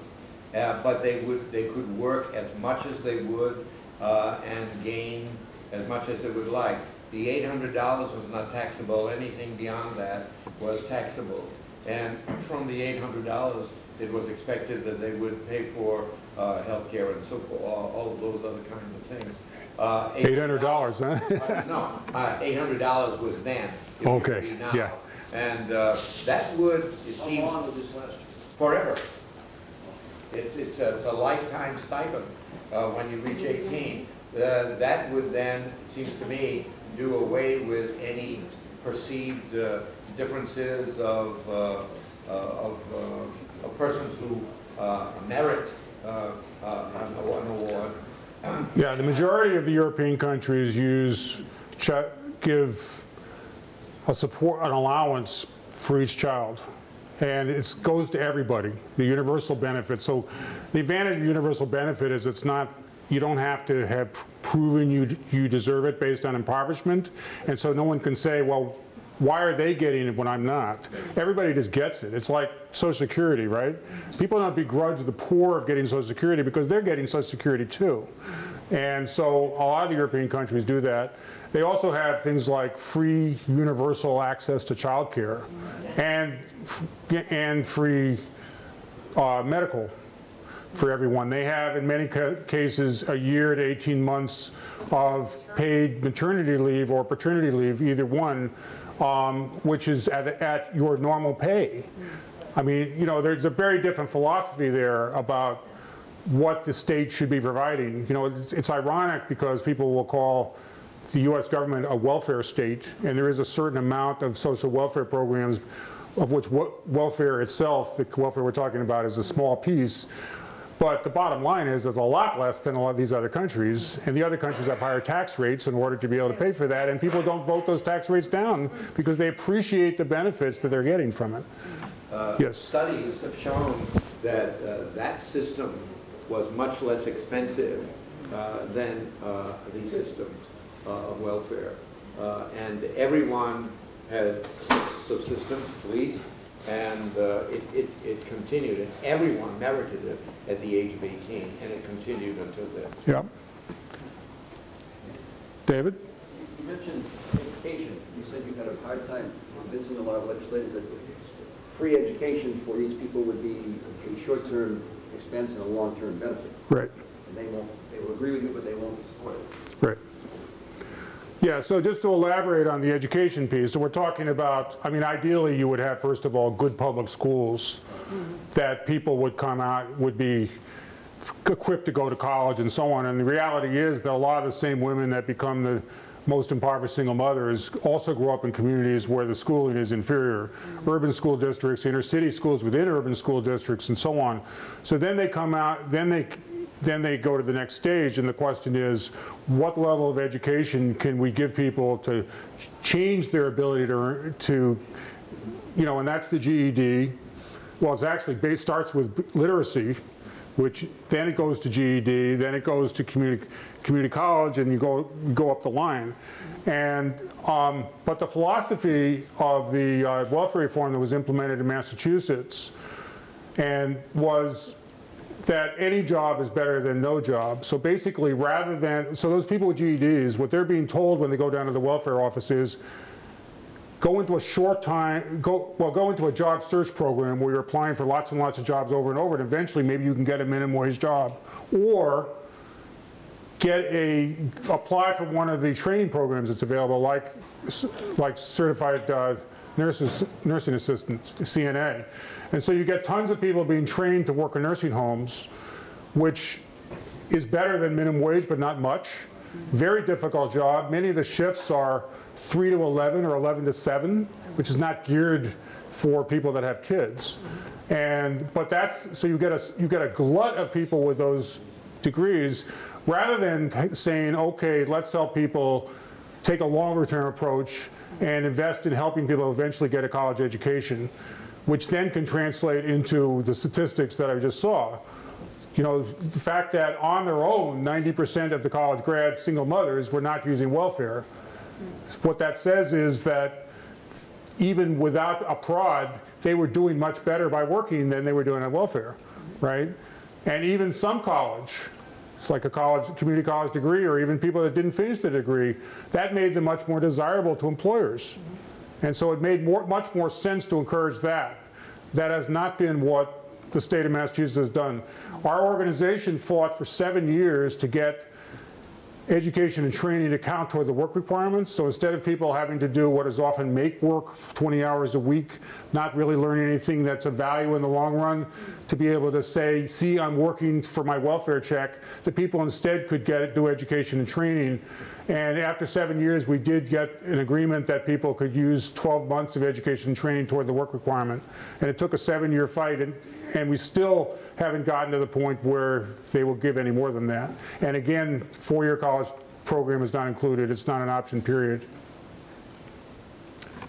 [SPEAKER 10] Uh, but they would, they could work as much as they would, uh, and gain as much as they would like. The eight hundred dollars was not taxable, anything beyond that was taxable. And from the eight hundred dollars, it was expected that they would pay for, uh, healthcare and so forth, all, all of those other kinds of things. Uh,
[SPEAKER 4] $800, huh?
[SPEAKER 10] uh, No, uh, eight hundred dollars was then. It
[SPEAKER 4] Okay, yeah.
[SPEAKER 10] And uh, that would, it
[SPEAKER 3] How
[SPEAKER 10] seems,
[SPEAKER 3] long this last?
[SPEAKER 10] forever. It's, it's a, it's a lifetime stipend uh, when you reach eighteen. Uh, That would then, it seems to me, do away with any perceived uh, differences of, uh, uh, of, uh, of persons who uh, merit uh, uh, an an award.
[SPEAKER 4] Yeah, the majority of the European countries use, chi- give a support, an allowance for each child. And it goes to everybody, the universal benefit. So the advantage of universal benefit is it's not, you don't have to have proven you, you deserve it based on impoverishment. And so no one can say, well, why are they getting it when I'm not? Everybody just gets it. It's like Social Security, right? People don't begrudge the poor of getting Social Security because they're getting Social Security too. And so a lot of the European countries do that. They also have things like free universal access to childcare and, and free uh, medical for everyone. They have, in many ca- cases, a year to 18 months of paid maternity leave or paternity leave, either one, um, which is at, at your normal pay. I mean, you know, there's a very different philosophy there about what the state should be providing. You know, it's, it's ironic because people will call the U.S. government a welfare state, and there is a certain amount of social welfare programs of which wel- welfare itself, the welfare we're talking about, is a small piece. But the bottom line is, it's a lot less than a lot of these other countries, and the other countries have higher tax rates in order to be able to pay for that, and people don't vote those tax rates down because they appreciate the benefits that they're getting from it. Yes.
[SPEAKER 10] Studies have shown that uh, that system was much less expensive uh, than uh, these systems uh, of welfare. Uh, And everyone had subsistence, at least, and uh, it, it, it continued, and everyone merited it at the age of 18, and it continued until then.
[SPEAKER 4] Yep. David?
[SPEAKER 3] You mentioned education. You said you had a hard time convincing a lot of legislators that free education for these people would be a short-term expense and a long-term benefit.
[SPEAKER 4] Right.
[SPEAKER 3] And they won't, they will agree with you, but they won't support it.
[SPEAKER 4] Right. Yeah, so just to elaborate on the education piece, so we're talking about, I mean, ideally you would have, first of all, good public schools that people would come out, would be equipped to go to college and so on. And the reality is that a lot of the same women that become the most impoverished single mothers also grow up in communities where the schooling is inferior. Urban school districts, inner city schools within urban school districts and so on. So then they come out, then they then they go to the next stage, and the question is, what level of education can we give people to change their ability to, to you know, and that's the GED. Well, it's actually based, starts with literacy, which then it goes to GED, then it goes to community, community college, and you go, you go up the line. And, um, but the philosophy of the uh, welfare reform that was implemented in Massachusetts and was that any job is better than no job. So basically, rather than, so those people with GEDs, what they're being told when they go down to the welfare office is, go into a short time, go, well, go into a job search program where you're applying for lots and lots of jobs over and over, and eventually maybe you can get a minimum wage job. Or get a, apply for one of the training programs that's available, like, like certified uh, nurses, nursing assistants, CNA. And so you get tons of people being trained to work in nursing homes, which is better than minimum wage, but not much. Very difficult job. Many of the shifts are 3 to 11 or 11 to 7, which is not geared for people that have kids. And, but that's, so you get a, you get a glut of people with those degrees, rather than saying, okay, let's help people take a longer term approach and invest in helping people eventually get a college education, which then can translate into the statistics that I just saw. You know, the fact that on their own, 90% of the college grad single mothers were not using welfare. What that says is that even without a prod, they were doing much better by working than they were doing on welfare, right? And even some college, it's like a college, community college degree, or even people that didn't finish the degree, that made them much more desirable to employers. And so it made more, much more sense to encourage that. That has not been what the state of Massachusetts has done. Our organization fought for seven years to get education and training to count toward the work requirements. So instead of people having to do what is often make work 20 hours a week, not really learning anything that's of value in the long run, to be able to say, see, I'm working for my welfare check, the people instead could get it, do education and training. And after seven years, we did get an agreement that people could use 12 months of education and training toward the work requirement. And it took a seven-year fight, and, and we still haven't gotten to the point where they will give any more than that. And again, four-year college program is not included. It's not an option period.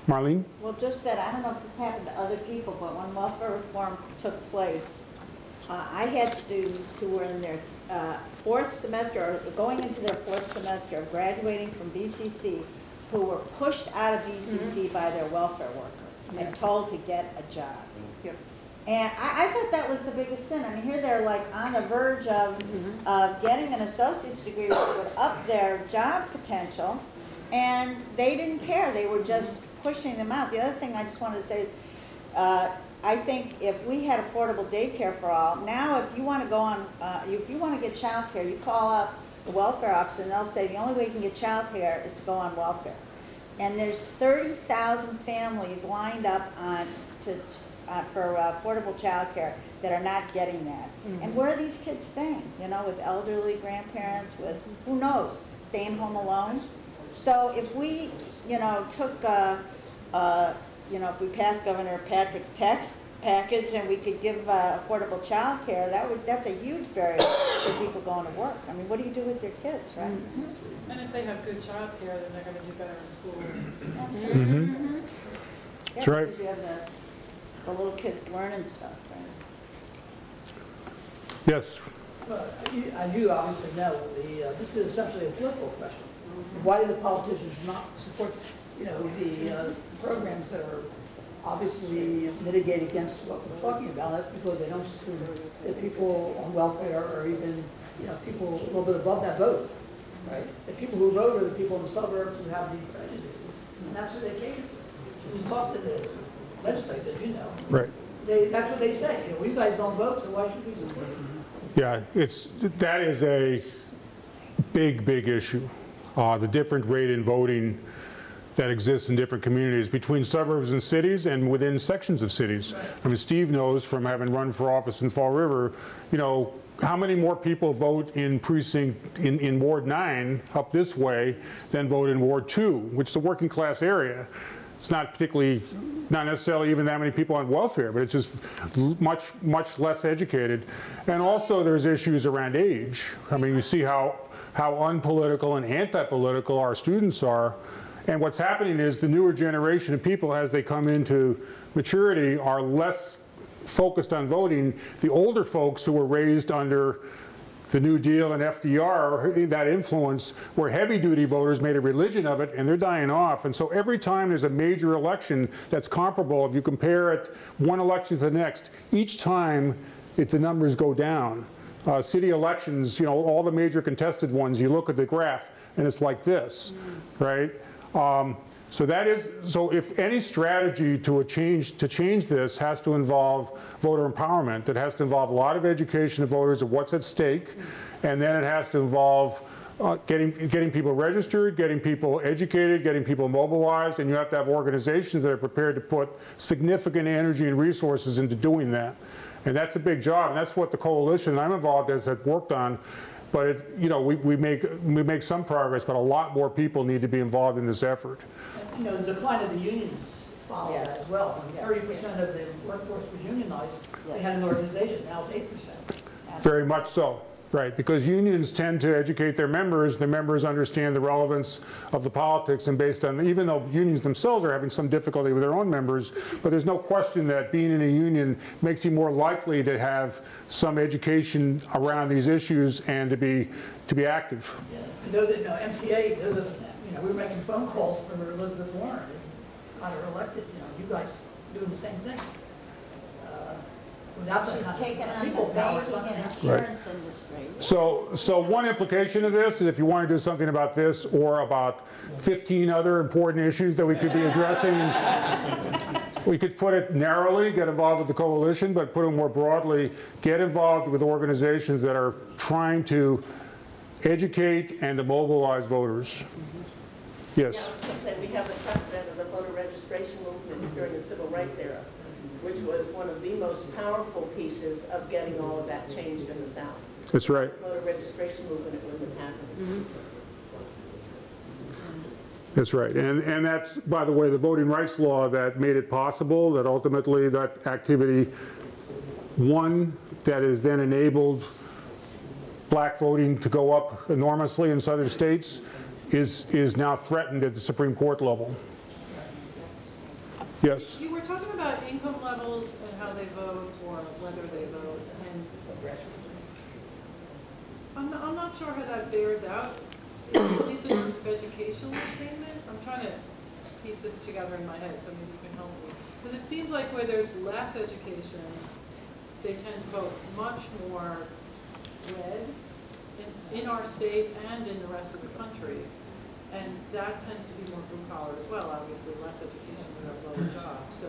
[SPEAKER 4] Marlene?
[SPEAKER 9] Well, just that, I don't know if this happened to other people, but when welfare reform took place, uh, I had students who were in their uh, fourth semester, or going into their fourth semester, of graduating from BCC, who were pushed out of BCC by their welfare worker and told to get a job. And I, I thought that was the biggest sin. I mean, here they're like on the verge of, of getting an associate's degree, which would up their job potential, and they didn't care. They were just pushing them out. The other thing I just wanted to say is, uh, I think if we had affordable daycare for all, now if you want to go on, uh, if you want to get childcare, you call up the welfare office and they'll say the only way you can get childcare is to go on welfare. And there's 30,000 families lined up on to, uh, for uh, affordable childcare that are not getting that. And where are these kids staying? You know, with elderly grandparents, with who knows, staying home alone. So if we, you know, took, uh, uh, you know, if we passed Governor Patrick's tax package and we could give uh, affordable child care, that would, that's a huge barrier for people going to work. I mean, what do you do with your kids, right?
[SPEAKER 5] And if they have good childcare, then they're gonna do better in school.
[SPEAKER 4] Mm-hmm.
[SPEAKER 9] Yeah,
[SPEAKER 4] That's right.
[SPEAKER 9] You have the, the little kids learning stuff, right?
[SPEAKER 4] Yes.
[SPEAKER 1] Well, you- As you obviously know, the, uh, this is essentially a political question. Why do the politicians not support, you know, the uh, programs that are obviously mitigate against what we're talking about? That's because they don't assume that people on welfare or even, you know, people a little bit above that vote, right? The people who vote are the people in the suburbs who have the prejudices, and that's who they came to. You talk to the legislators, you know,
[SPEAKER 4] Right.
[SPEAKER 1] they, that's what they say, you know, well, you guys don't vote, so why should we support?
[SPEAKER 4] Yeah, it's, that is a big, big issue. Uh, The different rate in voting that exists in different communities between suburbs and cities and within sections of cities. I mean, Steve knows from having run for office in Fall River, you know, how many more people vote in precinct, in, in Ward 9 up this way than vote in Ward 2, which is a working class area. It's not particularly, not necessarily even that many people on welfare, but it's just much, much less educated. And also there's issues around age. I mean, you see how, how unpolitical and anti-political our students are. And what's happening is the newer generation of people, as they come into maturity, are less focused on voting. The older folks who were raised under the New Deal and FDR, that influence, where heavy-duty voters made a religion of it, and they're dying off. And so every time there's a major election that's comparable, if you compare it one election to the next, each time it, the numbers go down. Uh, city elections, you know, all the major contested ones, you look at the graph, and it's like this, right? Um, so that is, so if any strategy to a change, to change this has to involve voter empowerment, it has to involve a lot of education of voters of what's at stake, and then it has to involve uh, getting, getting people registered, getting people educated, getting people mobilized, and you have to have organizations that are prepared to put significant energy and resources into doing that. And that's a big job, and that's what the coalition I'm involved as has worked on. But it, you know, we, we make we make some progress, but a lot more people need to be involved in this effort.
[SPEAKER 1] You know, the decline of the unions followed that as well. When thirty percent of the workforce was unionized, they had an organization, now it's eight percent.
[SPEAKER 4] Very much so, right? Because unions tend to educate their members. The members understand the relevance of the politics, and based on even though unions themselves are having some difficulty with their own members, but there's no question that being in a union makes you more likely to have some education around these issues and to be to be active.
[SPEAKER 1] Know that, you know, MTA, those you know, we were making phone calls for Elizabeth Warren, got her elected, you know. guys doing the same thing. Without that
[SPEAKER 9] She's taken on the
[SPEAKER 1] people power,
[SPEAKER 9] banking and
[SPEAKER 1] gonna
[SPEAKER 9] insurance industry.
[SPEAKER 4] So, so one implication of this is if you want to do something about this or about 15 other important issues that we could be addressing, we could put it narrowly, get involved with the coalition, but put it more broadly, get involved with organizations that are trying to educate and to mobilize voters.
[SPEAKER 6] Yeah, I
[SPEAKER 4] Yes.
[SPEAKER 6] was going to say, we have the precedent of the voter registration movement during the civil rights era, which was one of the most powerful pieces of getting all of that changed in the South.
[SPEAKER 4] That's right.
[SPEAKER 6] Voter registration movement, it wouldn't have happened. Mm-hmm.
[SPEAKER 4] That's right. And, and that's, by the way, the voting rights law that made it possible, that ultimately that activity, one, that has then enabled black voting to go up enormously in southern states, is, is now threatened at the Supreme Court level. Yes?
[SPEAKER 5] You were talking about income levels and how they vote or whether they vote and I'm, not- I'm not sure how that bears out, at least in terms of educational attainment. I'm trying to piece this together in my head, so maybe you can help me. Because it seems like where there's less education, they tend to vote much more red in, in our state and in the rest of the country. And that tends to be more blue collar as well, obviously, less education becomes lower jobs. So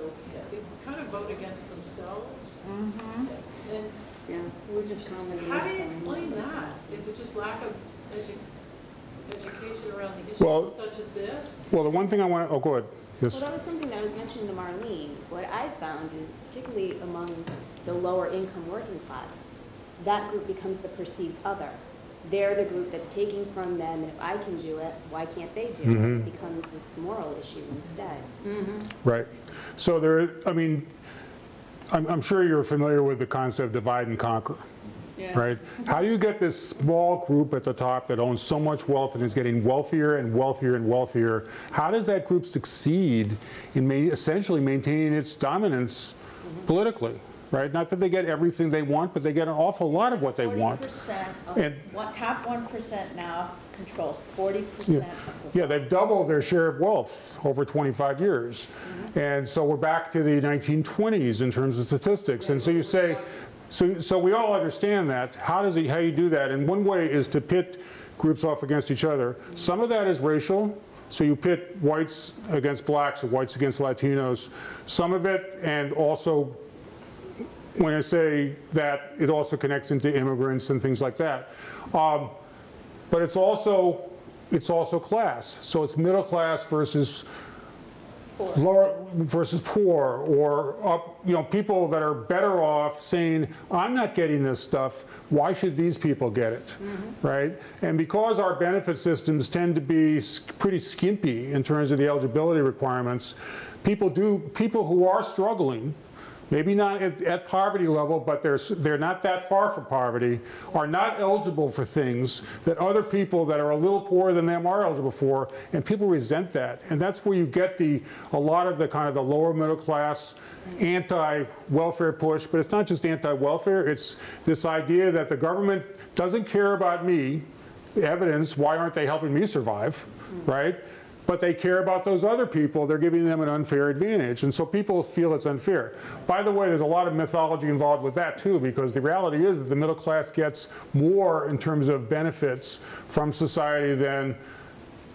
[SPEAKER 5] they kind of vote against themselves. Mm-hmm. And
[SPEAKER 2] Yeah, we're just commenting.
[SPEAKER 5] how do you explain that? Is it just lack of edu- education around the
[SPEAKER 4] Well-
[SPEAKER 5] issues such as this?
[SPEAKER 4] Well, the one thing I want to, oh, go ahead.
[SPEAKER 7] Well, that was something that I was mentioning to Marlene. What I've found is particularly among the lower income working class, that group becomes the perceived other. They're the group that's taking from them, and if I can do it, why can't they do it? Mm-hmm. It becomes this moral issue instead. Mm-hmm.
[SPEAKER 4] Right. So there, I mean, I'm, I'm sure you're familiar with the concept of divide and conquer.
[SPEAKER 2] Yeah.
[SPEAKER 4] right? How do you get this small group at the top that owns so much wealth and is getting wealthier and wealthier and wealthier? How does that group succeed in ma essentially maintaining its dominance mm-hmm. politically, right? Not that they get everything they want, but they get an awful lot of what they want. And-
[SPEAKER 9] top one percent now controls forty percent of.
[SPEAKER 4] Yeah, they've doubled their share of wealth over 25 years. Mm-hmm. And so we're back to the 1920s in terms of statistics. And so you say, so, so we all understand that. How does it, how you do that? And one way is to pit groups off against each other. Mm-hmm. Some of that is racial. So you pit whites against blacks or whites against Latinos. Some of it, and also when I say that, it also connects into immigrants and things like that. Um, but it's also, it's also class. So it's middle class versus lower versus poor or up, you know, people that are better off saying, I'm not getting this stuff, why should these people get it, right? And because our benefit systems tend to be pretty skimpy in terms of the eligibility requirements, people do, people who are struggling, maybe not at, at poverty level, but they're, they're not that far from poverty, are not eligible for things that other people that are a little poorer than them are eligible for, and people resent that. And that's where you get the, a lot of the kind of the lower middle class anti-welfare push, but it's not just anti-welfare, it's this idea that the government doesn't care about me, evidence, why aren't they helping me survive, right? But they care about those other people, they're giving them an unfair advantage. And so people feel it's unfair. By the way, there's a lot of mythology involved with that too, because the reality is that the middle class gets more in terms of benefits from society than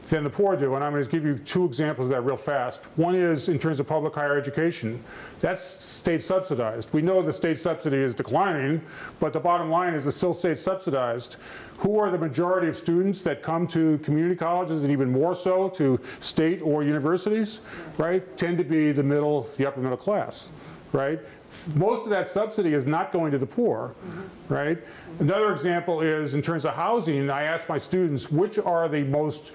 [SPEAKER 4] than the poor do. And I'm going to give you two examples of that real fast. One is in terms of public higher education. That's state subsidized. We know the state subsidy is declining, but the bottom line is it's still state subsidized. Who are the majority of students that come to community colleges and even more so to state or universities, right? Tend to be the middle, the upper middle class, right? Most of that subsidy is not going to the poor, right? Another example is in terms of housing, I ask my students, which are the most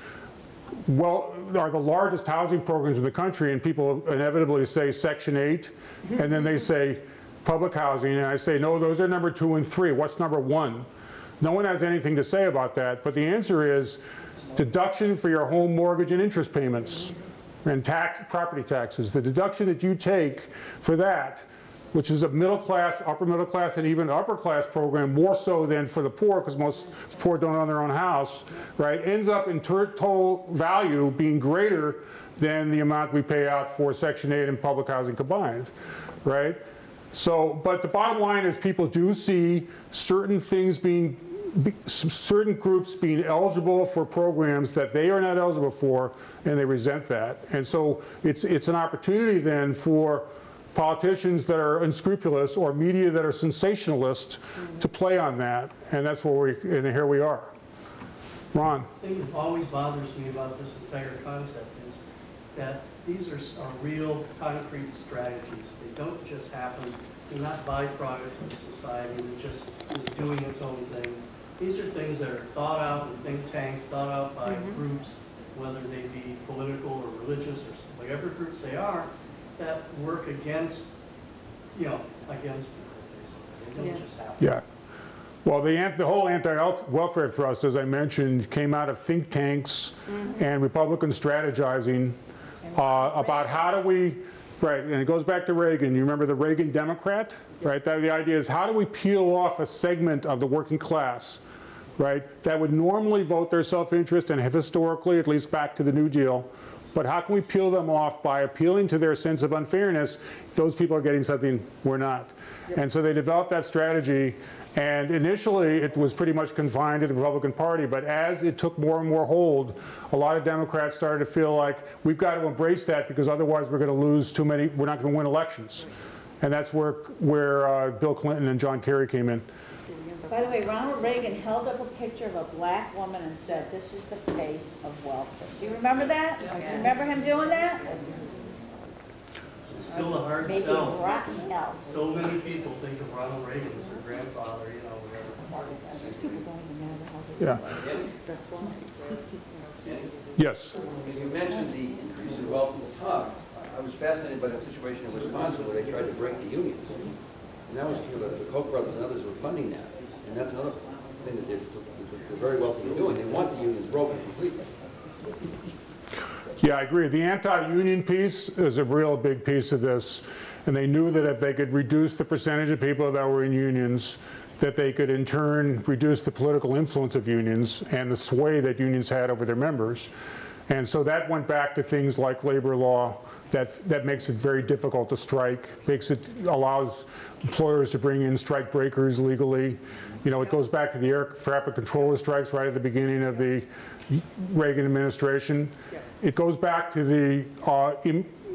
[SPEAKER 4] well, are the largest housing programs in the country, and people inevitably say Section 8, and then they say public housing, and I say, no, those are number two and three. What's number one? No one has anything to say about that, but the answer is deduction for your home mortgage and interest payments and tax, property taxes. The deduction that you take for that which is a middle class, upper middle class, and even upper class program, more so than for the poor, because most poor don't own their own house, right, ends up in total value being greater than the amount we pay out for Section 8 and public housing combined, right? So, but the bottom line is people do see certain things being, be- certain groups being eligible for programs that they are not eligible for, and they resent that. And so it's, it's an opportunity then for politicians that are unscrupulous or media that are sensationalist to play on that. And that's where we, and here we are. Ron?
[SPEAKER 11] thing that always bothers me about this entire concept is that these are, are real concrete strategies. They don't just happen, they're not byproducts of society that just is doing its own thing. These are things that are thought out in think tanks, thought out by mm-hmm. groups, whether they be political or religious or whatever groups they are, that work against, you know, against people, basically. They
[SPEAKER 2] Yeah.
[SPEAKER 11] don't just happen.
[SPEAKER 4] Yeah. Well, the, the whole anti-welfare thrust, as I mentioned, came out of think tanks and Republicans strategizing uh, about how do we, right, and it goes back to Reagan. You remember the Reagan Democrat, right? That, the idea is how do we peel off a segment of the working class, right, that would normally vote their self-interest and have historically, at least back to the New Deal, but how can we peel them off by appealing to their sense of unfairness? Those people are getting something we're not. And so they developed that strategy, and initially it was pretty much confined to the Republican Party, but as it took more and more hold, a lot of Democrats started to feel like we've got to embrace that because otherwise we're going to lose too many, we're not going to win elections. And that's where, where uh, Bill Clinton and John Kerry came in.
[SPEAKER 9] By the way, Ronald Reagan held up a picture of a black woman and said, this is the face of welfare. Do you remember that? Do you remember him doing that?
[SPEAKER 11] It's still a hard
[SPEAKER 9] Making
[SPEAKER 11] sell.
[SPEAKER 9] rotten.
[SPEAKER 11] So many people think of Ronald Reagan as their grandfather, you know, whatever.
[SPEAKER 4] Yeah. Yes.
[SPEAKER 3] And you mentioned the increase in wealth in the top. I was fascinated by the situation in Wisconsin where they tried to break the unions. And that was, the the Koch brothers and others were funding that. And that's another thing that they're, they're very in doing. They want the unions broken completely.
[SPEAKER 4] Yeah, I agree. The anti-union piece is a real big piece of this. And they knew that if they could reduce the percentage of people that were in unions, that they could in turn reduce the political influence of unions and the sway that unions had over their members. And so that went back to things like labor law that, that makes it very difficult to strike, makes it, allows employers to bring in strike breakers legally. You know, it goes back to the air traffic controller strikes right at the beginning of the Reagan administration. It goes back to the, uh,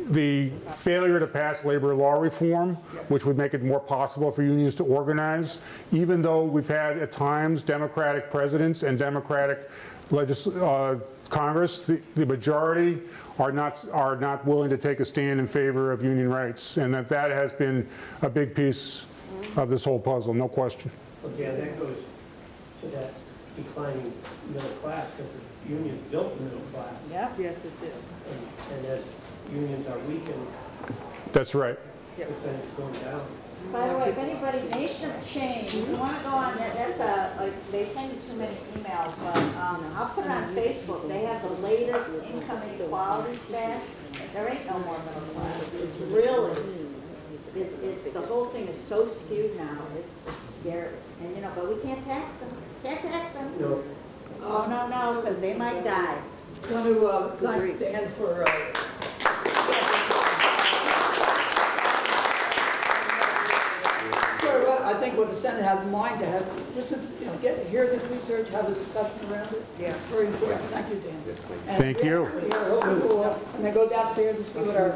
[SPEAKER 4] the failure to pass labor law reform, which would make it more possible for unions to organize, even though we've had at times Democratic presidents and Democratic uh, Congress, the, the majority are not, are not willing to take a stand in favor of union rights, and that that has been a big piece of this whole puzzle, no question.
[SPEAKER 12] Yeah, that goes to that declining middle class, because the unions built the middle class,
[SPEAKER 9] Yep.
[SPEAKER 2] Yes, it did.
[SPEAKER 12] and, and as unions are weakened,
[SPEAKER 4] That's right.
[SPEAKER 12] percentage going down.
[SPEAKER 9] By the way, if anybody, Nation of Change, you want to go on, that, that's a, like, they send you too many emails, but, um, I'll put it on Facebook. They have the latest income inequality stats. There ain't no more middle class. It's really, it's, it's, the whole thing is so skewed now. It's, it's scary. And, you know, but we can't tax them, can't tax them.
[SPEAKER 12] No.
[SPEAKER 9] Oh, no, no, because they might die.
[SPEAKER 1] Uh, I want to uh, thank Dan for uh, I think what the Senate has in mind to have, listen, you know, get, hear this research, have a discussion around it. Yeah. Very important. Yeah. Thank you, Dan. Thank and
[SPEAKER 4] thank you.
[SPEAKER 1] Here, we'll, uh, and then go downstairs and see what our...